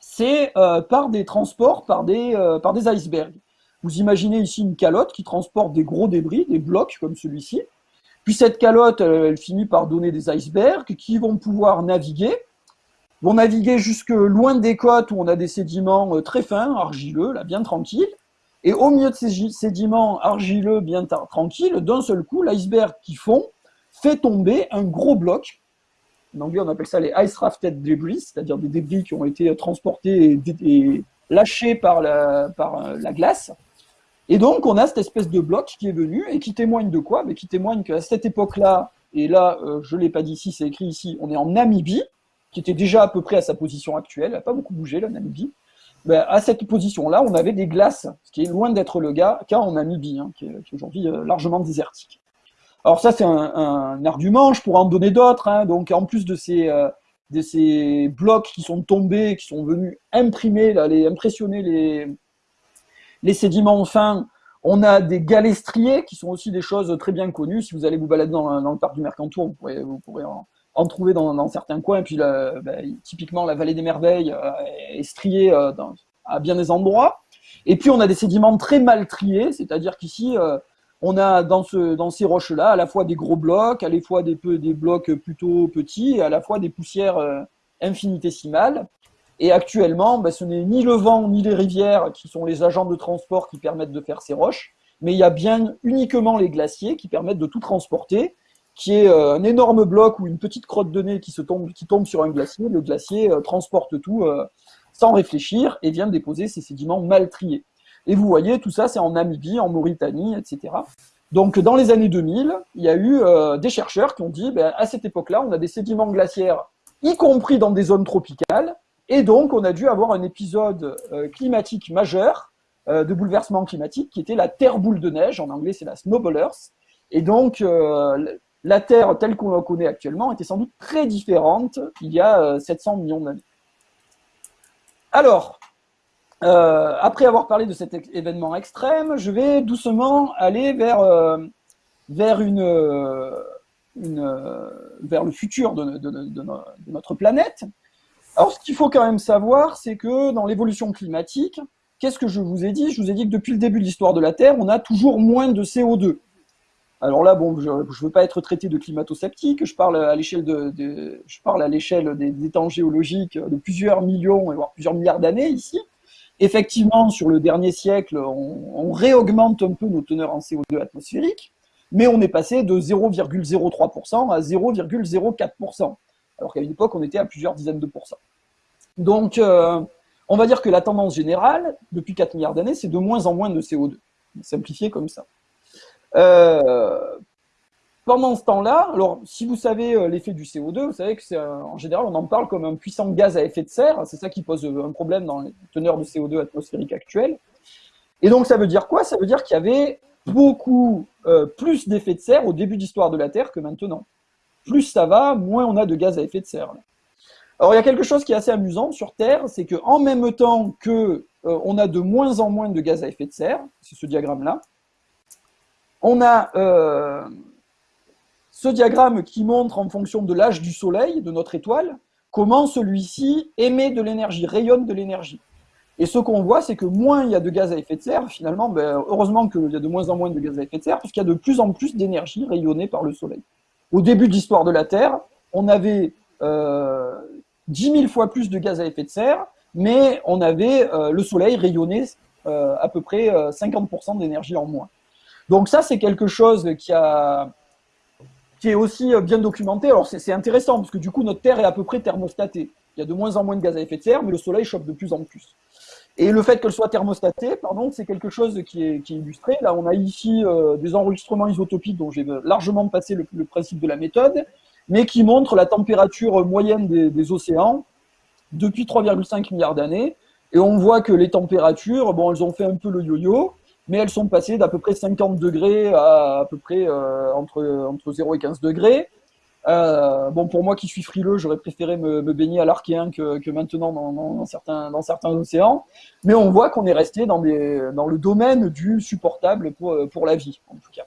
B: c'est euh, par des transports, par des, euh, par des icebergs. Vous imaginez ici une calotte qui transporte des gros débris, des blocs comme celui-ci, puis cette calotte, elle finit par donner des icebergs qui vont pouvoir naviguer, vont naviguer jusque loin des côtes où on a des sédiments euh, très fins, argileux, là, bien tranquilles. Et au milieu de ces sédiments argileux, bien tranquilles, d'un seul coup, l'iceberg qui fond fait tomber un gros bloc. En anglais, on appelle ça les ice rafted debris, c'est-à-dire des débris qui ont été transportés et, lâchés par euh, la glace. Et donc, on a cette espèce de bloc qui est venu et qui témoigne de quoi? Mais Qui témoigne qu'à cette époque-là, et là, euh, je ne l'ai pas dit ici, c'est écrit ici, on est en Namibie, qui était déjà à peu près à sa position actuelle, elle n'a pas beaucoup bougé, la Namibie, ben, à cette position-là, on avait des glaces, ce qui est loin d'être le cas, en Namibie, hein, qui est, aujourd'hui euh, largement désertique. Alors ça, c'est un, argument, je pourrais en donner d'autres. Hein. donc en plus de ces, euh, de ces blocs qui sont tombés, qui sont venus imprimer, là, impressionner les, les sédiments fins, on a des galestriers, qui sont aussi des choses très bien connues. Si vous allez vous balader dans, le parc du Mercantour, vous pourrez, vous pourrez en, trouver dans, certains coins. Et puis, bah, typiquement, la vallée des merveilles euh, est striée euh, à bien des endroits. Et puis, on a des sédiments très mal triés, c'est-à-dire qu'ici, on a dans, ce, dans ces roches-là à la fois des gros blocs, à la fois des, blocs plutôt petits, et à la fois des poussières infinitésimales. Et actuellement, bah, ce n'est ni le vent ni les rivières qui sont les agents de transport qui permettent de faire ces roches, mais il y a bien uniquement les glaciers qui permettent de tout transporter qui est euh, un énorme bloc ou une petite crotte de nez qui, tombe, sur un glacier. Le glacier euh, transporte tout euh, sans réfléchir et vient déposer ces sédiments mal triés. Et vous voyez, tout ça, c'est en Namibie, en Mauritanie, etc. Donc, dans les années 2000, il y a eu des chercheurs qui ont dit, ben, à cette époque-là, on a des sédiments glaciaires, y compris dans des zones tropicales, et donc on a dû avoir un épisode climatique majeur de bouleversement climatique qui était la terre boule de neige, en anglais c'est la snowball earth, et donc, la Terre telle qu'on la connaît actuellement était sans doute très différente il y a 700 euh, millions d'années. Alors, euh, après avoir parlé de cet événement extrême, je vais doucement aller vers, euh, une, vers le futur de, notre planète. Alors, ce qu'il faut quand même savoir, c'est que dans l'évolution climatique, qu'est-ce que je vous ai dit? Je vous ai dit que depuis le début de l'histoire de la Terre, on a toujours moins de CO2. Alors là, bon, je ne veux pas être traité de climato-sceptique, je parle à l'échelle de, je parle à l'échelle des, temps géologiques de plusieurs millions, voire plusieurs milliards d'années ici. Effectivement, sur le dernier siècle, on, réaugmente un peu nos teneurs en CO2 atmosphérique, mais on est passé de 0,03% à 0,04%. alors qu'à une époque, on était à plusieurs dizaines de pourcents. Donc, euh, on va dire que la tendance générale, depuis 4 milliards d'années, c'est de moins en moins de CO2. Simplifié comme ça. Euh, pendant ce temps-là, alors si vous savez euh, l'effet du CO2, vous savez que c'est en général on en parle comme un puissant gaz à effet de serre. C'est ça qui pose un problème dans les teneurs de CO2 atmosphériques actuelles. Et donc ça veut dire quoi? Ça veut dire qu'il y avait beaucoup plus d'effet de serre au début de l'histoire de la Terre que maintenant. Plus ça va, moins on a de gaz à effet de serre. Alors il y a quelque chose qui est assez amusant sur Terre, c'est qu'en même temps que euh, on a de moins en moins de gaz à effet de serre, c'est ce diagramme-là, on a euh, ce diagramme qui montre en fonction de l'âge du Soleil, de notre étoile, comment celui-ci émet de l'énergie, rayonne de l'énergie. Et ce qu'on voit, c'est que moins il y a de gaz à effet de serre, finalement, ben, heureusement qu'il y a de moins en moins de gaz à effet de serre, puisqu'il y a de plus en plus d'énergie rayonnée par le Soleil. Au début de l'histoire de la Terre, on avait euh, 10 000 fois plus de gaz à effet de serre, mais on avait euh, le soleil rayonné euh, à peu près 50% euh, d'énergie en moins. Donc ça, c'est quelque chose qui, a, qui est aussi bien documenté. Alors c'est intéressant, parce que du coup, notre Terre est à peu près thermostatée. Il y a de moins en moins de gaz à effet de serre, mais le soleil chauffe de plus en plus. Et le fait qu'elle soit thermostatée, pardon, c'est quelque chose qui est, illustré. Là, on a ici des enregistrements isotopiques dont j'ai largement passé le, principe de la méthode mais qui montre la température moyenne des, océans depuis 3,5 milliards d'années. Et on voit que les températures, bon, elles ont fait un peu le yo-yo, mais elles sont passées d'à peu près 50 degrés à à peu près euh, entre, entre 0 et 15 degrés. Euh, bon, pour moi qui suis frileux, j'aurais préféré me, baigner à l'Archéen que, que maintenant dans, dans, certains, dans certains océans. Mais on voit qu'on est resté dans, des, dans le domaine du supportable pour, pour la vie, en tout cas.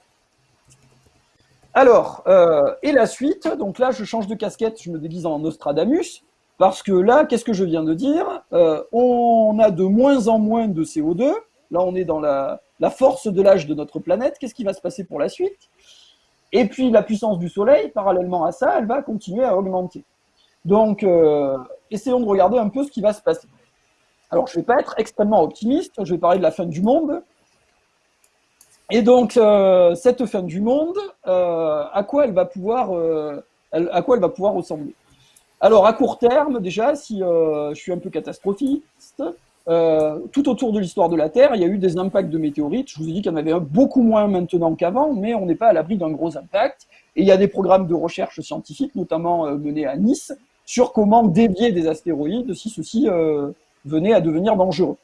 B: Alors, euh, et la suite, donc là je change de casquette, je me déguise en Nostradamus, parce que là, qu'est-ce que je viens de dire? On a de moins en moins de CO2, là on est dans la, force de l'âge de notre planète, qu'est-ce qui va se passer pour la suite? Et puis la puissance du Soleil, parallèlement à ça, elle va continuer à augmenter. Donc, euh, essayons de regarder un peu ce qui va se passer. Alors, je ne vais pas être extrêmement optimiste, je vais parler de la fin du monde, et donc, euh, cette fin du monde, euh, à quoi elle va pouvoir ressembler? Alors, à court terme, déjà, si je suis un peu catastrophiste, tout autour de l'histoire de la Terre, il y a eu des impacts de météorites. Je vous ai dit qu'il y en avait un beaucoup moins maintenant qu'avant, mais on n'est pas à l'abri d'un gros impact. Et il y a des programmes de recherche scientifique, notamment menés à Nice, sur comment dévier des astéroïdes si ceux-ci venaient à devenir dangereux.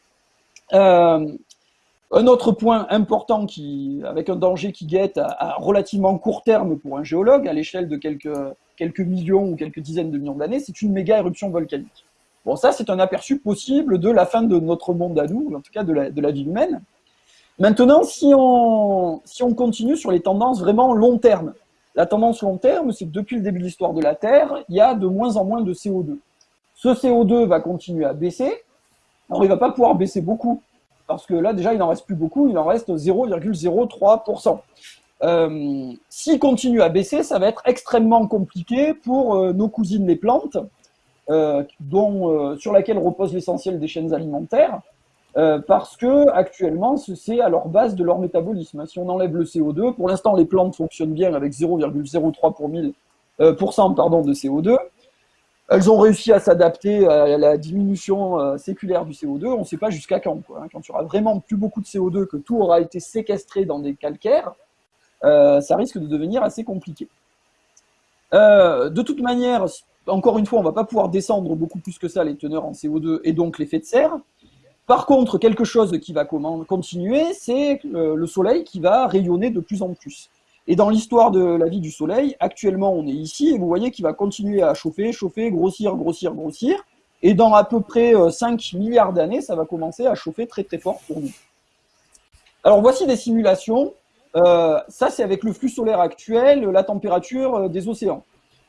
B: Un autre point important qui, avec un danger qui guette à, relativement court terme pour un géologue, à l'échelle de quelques millions ou quelques dizaines de millions d'années, c'est une méga éruption volcanique. Bon, ça, c'est un aperçu possible de la fin de notre monde à nous, en tout cas de la, vie humaine. Maintenant, si on, continue sur les tendances vraiment long terme, la tendance long terme, c'est que depuis le début de l'histoire de la Terre, il y a de moins en moins de CO2. Ce CO2 va continuer à baisser. Alors, il ne va pas pouvoir baisser beaucoup, parce que là, déjà, il n'en reste plus beaucoup, il en reste 0,03%. Euh, S'il continue à baisser, ça va être extrêmement compliqué pour euh, nos cousines les plantes, dont, euh, sur laquelle repose l'essentiel des chaînes alimentaires, parce que actuellement, c'est à leur base de leur métabolisme. Si on enlève le CO2, pour l'instant, les plantes fonctionnent bien avec 0,03 pour mille, pardon, de CO2. Elles ont réussi à s'adapter à la diminution euh, séculaire du CO2. On ne sait pas jusqu'à quand. Hein. Quand il y aura vraiment plus beaucoup de CO2, que tout aura été séquestré dans des calcaires, euh, ça risque de devenir assez compliqué. Euh, de toute manière, encore une fois, on ne va pas pouvoir descendre beaucoup plus que ça les teneurs en CO2 et donc l'effet de serre. Par contre, quelque chose qui va continuer, c'est le Soleil qui va rayonner de plus en plus. Et dans l'histoire de la vie du Soleil, actuellement on est ici, et vous voyez qu'il va continuer à chauffer, chauffer, grossir, grossir, grossir, et dans à peu près 5 euh, milliards d'années, ça va commencer à chauffer très très fort pour nous. Alors voici des simulations. Euh, ça c'est avec le flux solaire actuel, la température euh, des océans.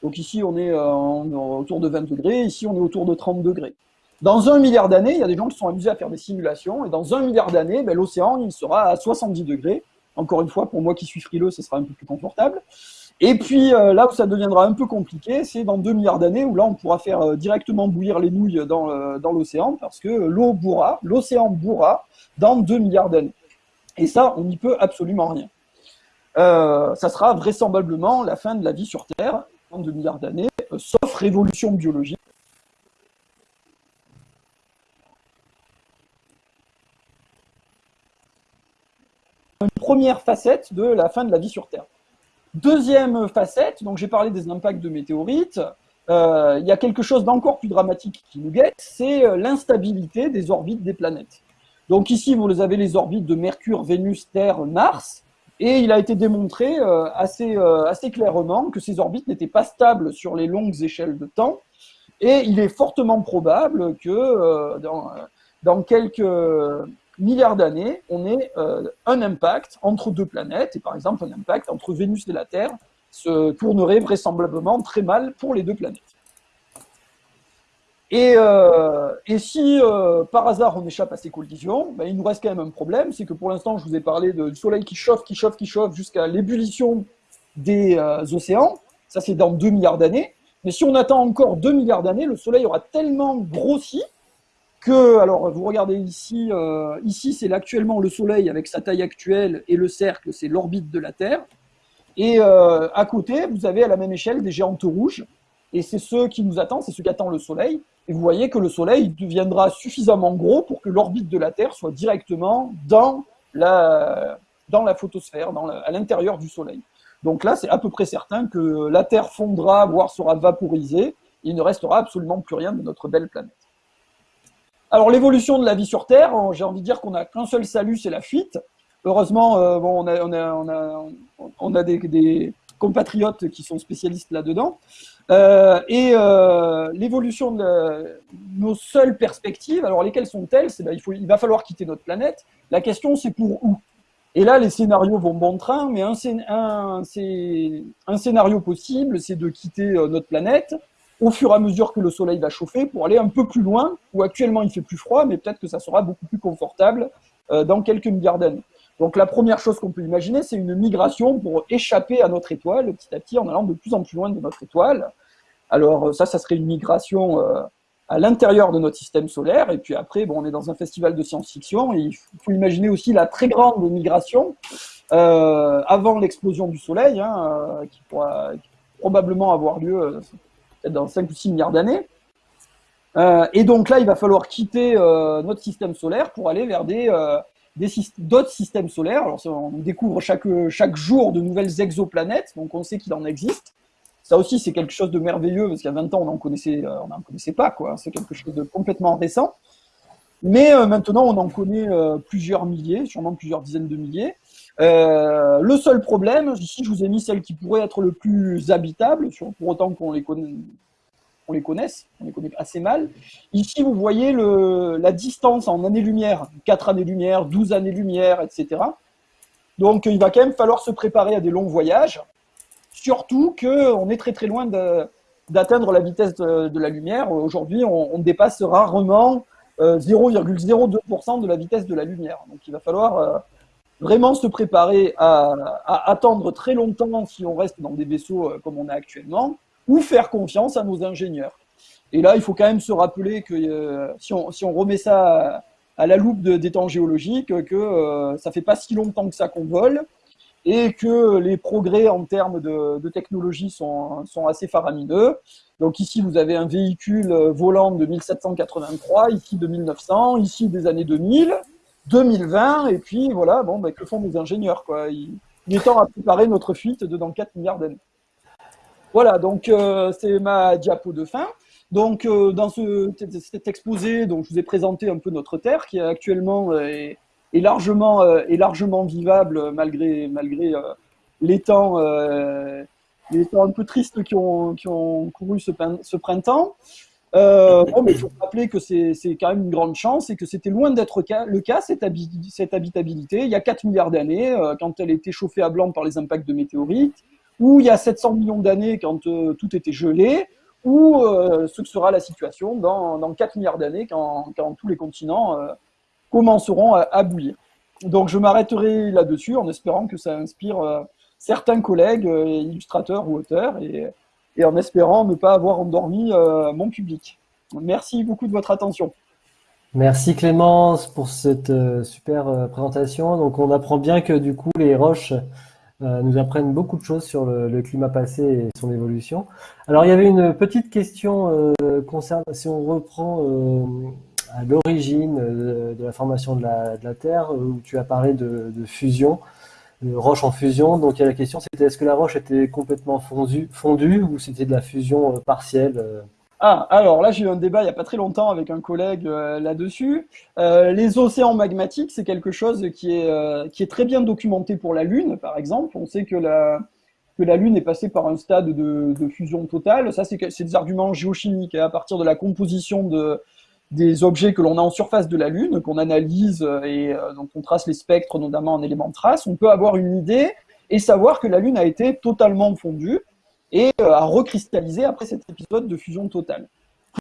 B: Donc ici on est autour de 20 degrés, ici on est autour de 30 degrés. Dans un milliard d'années, il y a des gens qui sont amusés à faire des simulations, et dans un milliard d'années, ben, l'océan il sera à 70 degrés, encore une fois, pour moi qui suis frileux, ce sera un peu plus confortable. Et puis euh, là où ça deviendra un peu compliqué, c'est dans 2 milliards d'années où là on pourra faire euh, directement bouillir les nouilles dans, euh, dans l'océan parce que l'eau bourra, l'océan bourra dans 2 milliards d'années. Et ça, on n'y peut absolument rien. ça sera vraisemblablement la fin de la vie sur Terre 2 milliards d'années, sauf notre évolution biologique. Une première facette de la fin de la vie sur Terre. Deuxième facette, donc j'ai parlé des impacts de météorites. Euh, il y a quelque chose d'encore plus dramatique qui nous guette, c'est euh, l'instabilité des orbites des planètes. Donc ici, vous avez les orbites de Mercure, Vénus, Terre, Mars, et il a été démontré euh, assez, assez clairement que ces orbites n'étaient pas stables sur les longues échelles de temps, et il est fortement probable que dans, dans quelques milliards d'années, on ait euh, un impact entre deux planètes, et par exemple un impact entre Vénus et la Terre se tournerait vraisemblablement très mal pour les deux planètes. Et, euh, si euh, par hasard on échappe à ces collisions, ben, il nous reste quand même un problème, c'est que pour l'instant je vous ai parlé du Soleil qui chauffe, qui chauffe, qui chauffe jusqu'à l'ébullition des océans, ça c'est dans 2 milliards d'années, mais si on attend encore 2 milliards d'années, le Soleil aura tellement grossi que, alors vous regardez ici, euh, ici c'est actuellement le Soleil avec sa taille actuelle et le cercle, c'est l'orbite de la Terre. Et euh, à côté, vous avez à la même échelle des géantes rouges, et c'est ce qui nous attend, c'est ce qu'attend le Soleil. Et vous voyez que le Soleil deviendra suffisamment gros pour que l'orbite de la Terre soit directement dans la, dans la photosphère, à l'intérieur du Soleil. Donc là, c'est à peu près certain que la Terre fondra, voire sera vaporisée. Il ne restera absolument plus rien de notre belle planète. Alors l'évolution de la vie sur Terre, j'ai envie de dire qu'on n'a qu'un seul salut, c'est la fuite. Heureusement, euh, bon, on a, on a, on a, on a des, compatriotes qui sont spécialistes là-dedans. Euh, et euh, l'évolution de nos seules perspectives, alors lesquelles sont-elles? Ben, il, il va falloir quitter notre planète. La question, c'est pour où? Et là, les scénarios vont bon train, mais un, un, scénario possible, c'est de quitter notre planète au fur et à mesure que le soleil va chauffer pour aller un peu plus loin, où actuellement il fait plus froid, mais peut-être que ça sera beaucoup plus confortable euh, dans quelques milliards d'années. Donc la première chose qu'on peut imaginer, c'est une migration pour échapper à notre étoile, petit à petit en allant de plus en plus loin de notre étoile. Alors euh, ça, ça serait une migration euh, à l'intérieur de notre système solaire, et puis après, bon, on est dans un festival de science-fiction, il faut imaginer aussi la très grande migration avant l'explosion du Soleil, hein, qui pourra probablement avoir lieu dans 5 ou 6 milliards d'années. Euh, et donc là, il va falloir quitter euh, notre système solaire pour aller vers des, euh, d'autres systèmes solaires. Alors, on découvre chaque, jour de nouvelles exoplanètes, donc on sait qu'il en existe. Ça aussi, c'est quelque chose de merveilleux, parce qu'il y a 20 ans, on n'en n'en connaissait pas. C'est quelque chose de complètement récent. Mais maintenant, on en connaît plusieurs milliers, sûrement plusieurs dizaines de milliers. le seul problème, ici, je vous ai mis celles qui pourraient être le plus habitables, pour autant qu'on les, connaît, on les connaisse, on les connaît assez mal. Ici, vous voyez la distance en années-lumière, 4 années-lumière, 12 années-lumière, etc. Donc, il va quand même falloir se préparer à des longs voyages, surtout qu'on est très très loin d'atteindre la vitesse de, la lumière. Aujourd'hui, on, dépasse rarement 0,02% euh, de la vitesse de la lumière. Donc, il va falloir euh, vraiment se préparer à, à, attendre très longtemps si on reste dans des vaisseaux euh, comme on a actuellement ou faire confiance à nos ingénieurs. Et là, il faut quand même se rappeler que euh, si, on, remet ça à, la loupe de, des temps géologiques, que euh, ça fait pas si longtemps que ça qu'on vole et que les progrès en termes de, technologie sont, assez faramineux. Donc ici, vous avez un véhicule volant de 1783, ici de 1900, ici des années 2000, 2020, et puis voilà, bon, ben, que font nos ingénieurs quoi il, il est temps à préparer notre fuite de dans 4 milliards d'années. Voilà, donc euh, c'est ma diapo de fin. Donc euh, dans ce, cet exposé, donc je vous ai présenté un peu notre Terre qui actuellement euh, est, largement est largement vivable malgré malgré les temps les temps un peu tristes qui ont qui ont couru ce, printemps. mais il faut rappeler que c'est quand même une grande chance et que c'était loin d'être le cas, cette, cette, habitabilité. Il y a 4 milliards d'années, quand elle était chauffée à blanc par les impacts de météorites, ou il y a 700 millions d'années quand euh, tout était gelé, ou euh, ce que sera la situation dans, dans 4 milliards d'années quand, quand, tous les continents euh, commenceront à, bouillir. Donc je m'arrêterai là-dessus en espérant que ça inspire certains collègues, illustrateurs ou auteurs, et, et, en espérant ne pas avoir endormi mon public. Merci beaucoup de votre attention.
A: Merci Clémence pour cette super présentation. Donc on apprend bien que du coup les roches nous apprennent beaucoup de choses sur le, climat passé et son évolution. Alors il y avait une petite question concernant, si on reprend à l'origine de, la formation de la, Terre, où tu as parlé de, de fusion roche en fusion. Donc il y a la question, c'était est-ce que la roche était complètement fondue, fondue ou c'était de la fusion euh, partielle euh?
B: Ah, alors là, j'ai eu un débat il n'y a pas très longtemps avec un collègue euh, là-dessus. les océans magmatiques, c'est quelque chose qui est, qui est très bien documenté pour la Lune, par exemple. On sait que la, que la Lune est passée par un stade de, fusion totale. Ça, c'est des arguments géochimiques. à partir de la composition de, des objets que l'on a en surface de la Lune, qu'on analyse euh, et euh, dont on trace les spectres, notamment en éléments de trace, on peut avoir une idée et savoir que la Lune a été totalement fondue et euh, a recristallisé après cet épisode de fusion totale.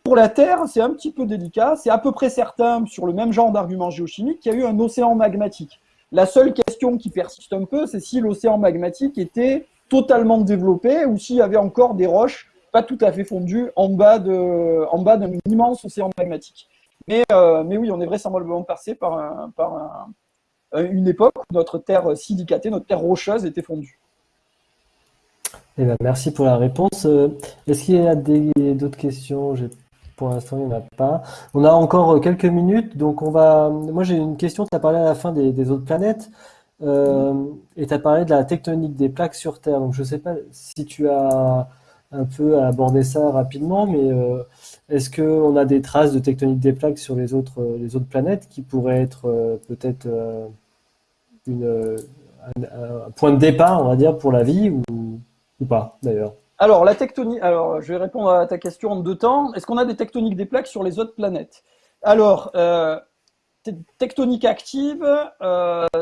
B: Pour la Terre, c'est un petit peu délicat. C'est à peu près certain, sur le même genre d'argument géochimique, qu'il y a eu un océan magmatique. La seule question qui persiste un peu, c'est si l'océan magmatique était totalement développé ou s'il y avait encore des roches pas tout à fait fondu en bas d'un immense océan magmatique. Mais, euh, mais oui, on est vraisemblablement passé par une époque où notre terre silicatée, notre terre rocheuse était fondue.
A: Eh ben, merci pour la réponse. Euh, est-ce qu'il y a d'autres questions? Pour l'instant, il n'y en a pas. On a encore quelques minutes, donc on va. Moi, j'ai une question. Tu as parlé à la fin des, autres planètes. Euh, et tu as parlé de la tectonique des plaques sur Terre. Donc, je ne sais pas si tu as un peu à aborder ça rapidement, mais euh, est-ce qu'on a des traces de tectonique des plaques sur les autres, euh, les autres planètes qui pourraient être euh, peut-être un, point de départ, on va dire, pour la vie ou, pas d'ailleurs
B: alors, la tectonique, alors je vais répondre à ta question en deux temps. Est-ce qu'on a des tectoniques des plaques sur les autres planètes? Alors, tectonique active,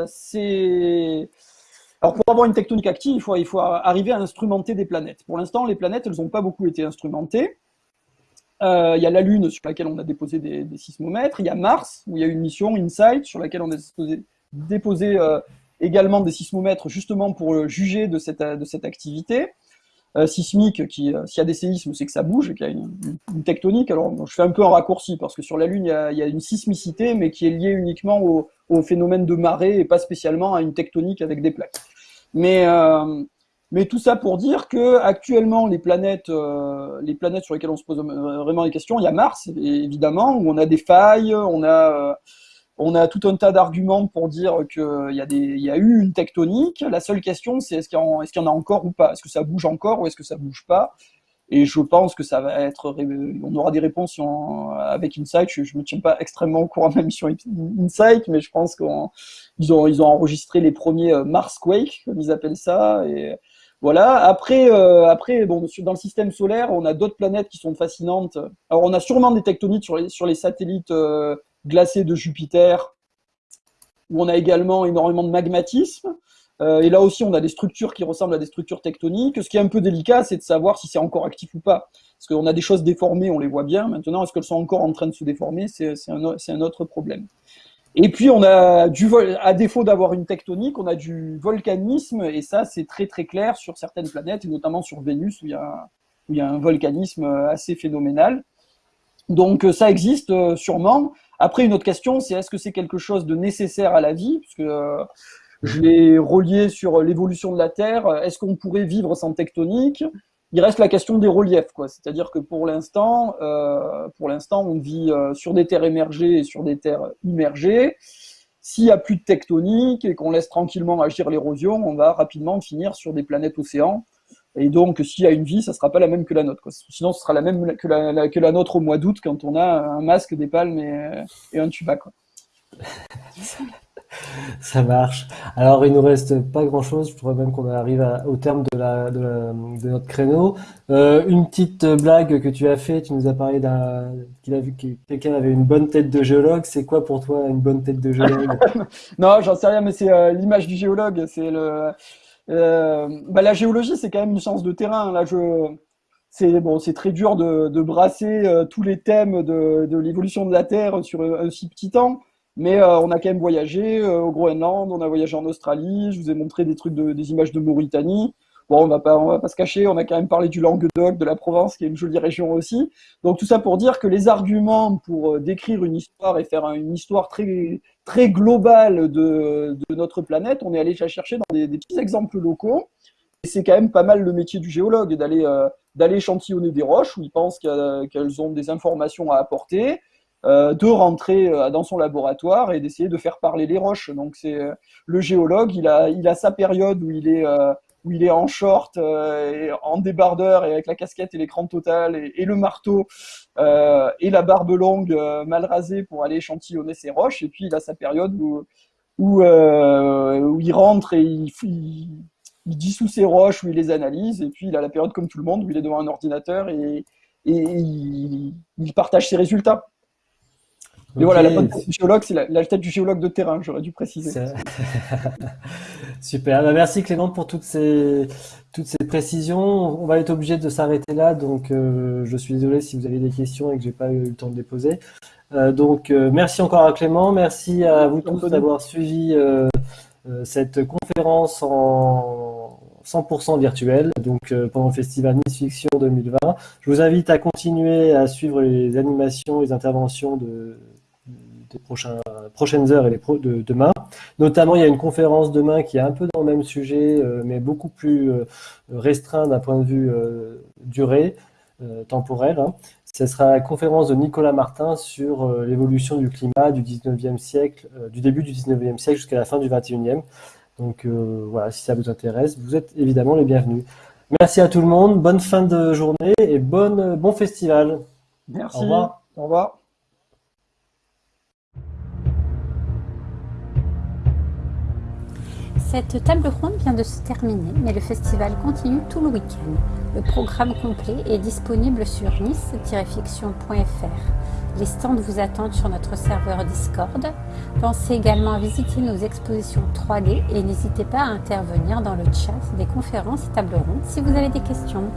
B: c'est alors pour avoir une tectonique active, il faut, il faut arriver à instrumenter des planètes. Pour l'instant, les planètes, elles n'ont pas beaucoup été instrumentées. Euh, il y a la Lune sur laquelle on a déposé des, sismomètres. Il y a Mars, où il y a une mission InSight sur laquelle on a déposé, euh, également des sismomètres justement pour euh, juger de cette, de cette activité. sismique, qui, s'il y a des séismes, c'est que ça bouge, qu'il y a une, tectonique. Alors, je fais un peu un raccourci, parce que sur la Lune, il y a, une sismicité, mais qui est liée uniquement au, au, phénomène de marée et pas spécialement à une tectonique avec des plaques. Mais, euh, mais tout ça pour dire que actuellement les planètes, euh, les planètes sur lesquelles on se pose vraiment des questions, il y a Mars évidemment où on a des failles, on a, euh, on a tout un tas d'arguments pour dire qu'il y, a y a eu une tectonique. La seule question, c'est est-ce qu'il y, y, en a encore ou pas? Est-ce que ça bouge encore ou est-ce que ça bouge pas? Et je pense que ça va être, on aura des réponses avec Insight. Je, ne me tiens pas extrêmement au courant de la mission Insight, mais je pense qu'on ils ont, enregistré les premiers euh, Marsquake, comme ils appellent ça. Et voilà. Après, euh, après bon, dans le système solaire, on a d'autres planètes qui sont fascinantes. Alors, on a sûrement des tectonites sur les, sur les satellites euh, glacés de Jupiter, où on a également énormément de magmatisme. et là aussi, on a des structures qui ressemblent à des structures tectoniques. Ce qui est un peu délicat, c'est de savoir si c'est encore actif ou pas. Parce qu'on a des choses déformées, on les voit bien. Maintenant, est-ce qu'elles sont encore en train de se déformer C'est un, un, autre problème. Et puis on a du à défaut d'avoir une tectonique, on a du volcanisme et ça c'est très très clair sur certaines planètes et notamment sur Vénus où il y a, où il y a un volcanisme assez phénoménal. Donc ça existe euh, sûrement. Après une autre question c'est est-ce que c'est quelque chose de nécessaire à la vie? Parce que euh, je l'ai relié sur l'évolution de la Terre. Est-ce qu'on pourrait vivre sans tectonique? Il reste la question des reliefs, quoi. C'est-à-dire que pour l'instant, euh, pour l'instant, on vit euh, sur des terres émergées et sur des terres immergées. S'il n'y a plus de tectonique et qu'on laisse tranquillement agir l'érosion, on va rapidement finir sur des planètes océans. Et donc, s'il y a une vie, ça sera pas la même que la nôtre. Quoi. Sinon, ce sera la même que la, que la nôtre au mois d'août quand on a un masque, des palmes et, et un tuba. Quoi. (laughs)
A: Ça marche. Alors, il nous reste pas grand-chose. Je crois même qu'on arrive au terme de, la, de, notre créneau. Euh, une petite blague que tu as fait. Tu nous as parlé d'un qu'il a vu que quelqu'un avait une bonne tête de géologue. C'est quoi pour toi une bonne tête de géologue? (laughs)
B: Non, j'en sais rien, mais c'est euh, l'image du géologue. C'est le euh, bah, la géologie, c'est quand même une science de terrain. Là, je c'est bon, c'est très dur de, de brasser tous les thèmes de, de l'évolution de la Terre sur un si petit temps. Mais euh, on a quand même voyagé euh, au Groenland, on a voyagé en Australie, je vous ai montré des trucs, de, des images de Mauritanie. Bon, on va pas, va pas se cacher, on a quand même parlé du Languedoc, de la Provence, qui est une jolie région aussi. Donc tout ça pour dire que les arguments pour décrire une histoire et faire une histoire très, très globale de, notre planète, on est allé chercher dans des, petits exemples locaux. Et c'est quand même pas mal le métier du géologue, d'aller d'aller échantillonner des roches où il pense qu'elles ont des informations à apporter, euh, de rentrer euh, dans son laboratoire et d'essayer de faire parler les roches. Donc c'est euh, le géologue, il a, il a sa période où il est, où il est en short, et en débardeur et avec la casquette et l'écran total et, le marteau et la barbe longue mal rasée pour aller échantillonner ses roches. Et puis il a sa période où, où, il rentre et il, il il dissout ses roches, où il les analyse, et puis il a la période comme tout le monde, où il est devant un ordinateur et, il, partage ses résultats. Mais voilà, la tête du géologue, c'est la, tête du géologue de terrain, j'aurais dû préciser. (laughs)
A: Super, bah, merci Clément pour toutes ces, toutes ces précisions. On va être obligé de s'arrêter là, donc euh, je suis désolé si vous avez des questions et que j'ai pas eu le temps de les poser. Euh, donc euh, merci encore à Clément, merci à vous tous d'avoir suivi cette conférence en 100% virtuelle, donc pendant le festival Nice Fiction 2020. Je vous invite à continuer à suivre les animations, les interventions de, des prochains, prochaines heures et les de demain. Notamment, il y a une conférence demain qui est un peu dans le même sujet, mais beaucoup plus restreint d'un point de vue durée, temporelle. Hein. Ce sera la conférence de Nicolas Martin sur euh, l'évolution du climat du 19e siècle, euh, du début du 19e siècle jusqu'à la fin du 21e. Donc euh, voilà, si ça vous intéresse, vous êtes évidemment les bienvenus. Merci à tout le monde, bonne fin de journée et bonne, bon festival.
B: Merci. Au revoir. Au revoir.
C: Cette table ronde vient de se terminer, mais le festival continue tout le week-end. Le programme complet est disponible sur nice-fiction.fr. Les stands vous attendent sur notre serveur Discord. Pensez également à visiter nos expositions 3D et n'hésitez pas à intervenir dans le chat des conférences et tables rondes si vous avez des questions.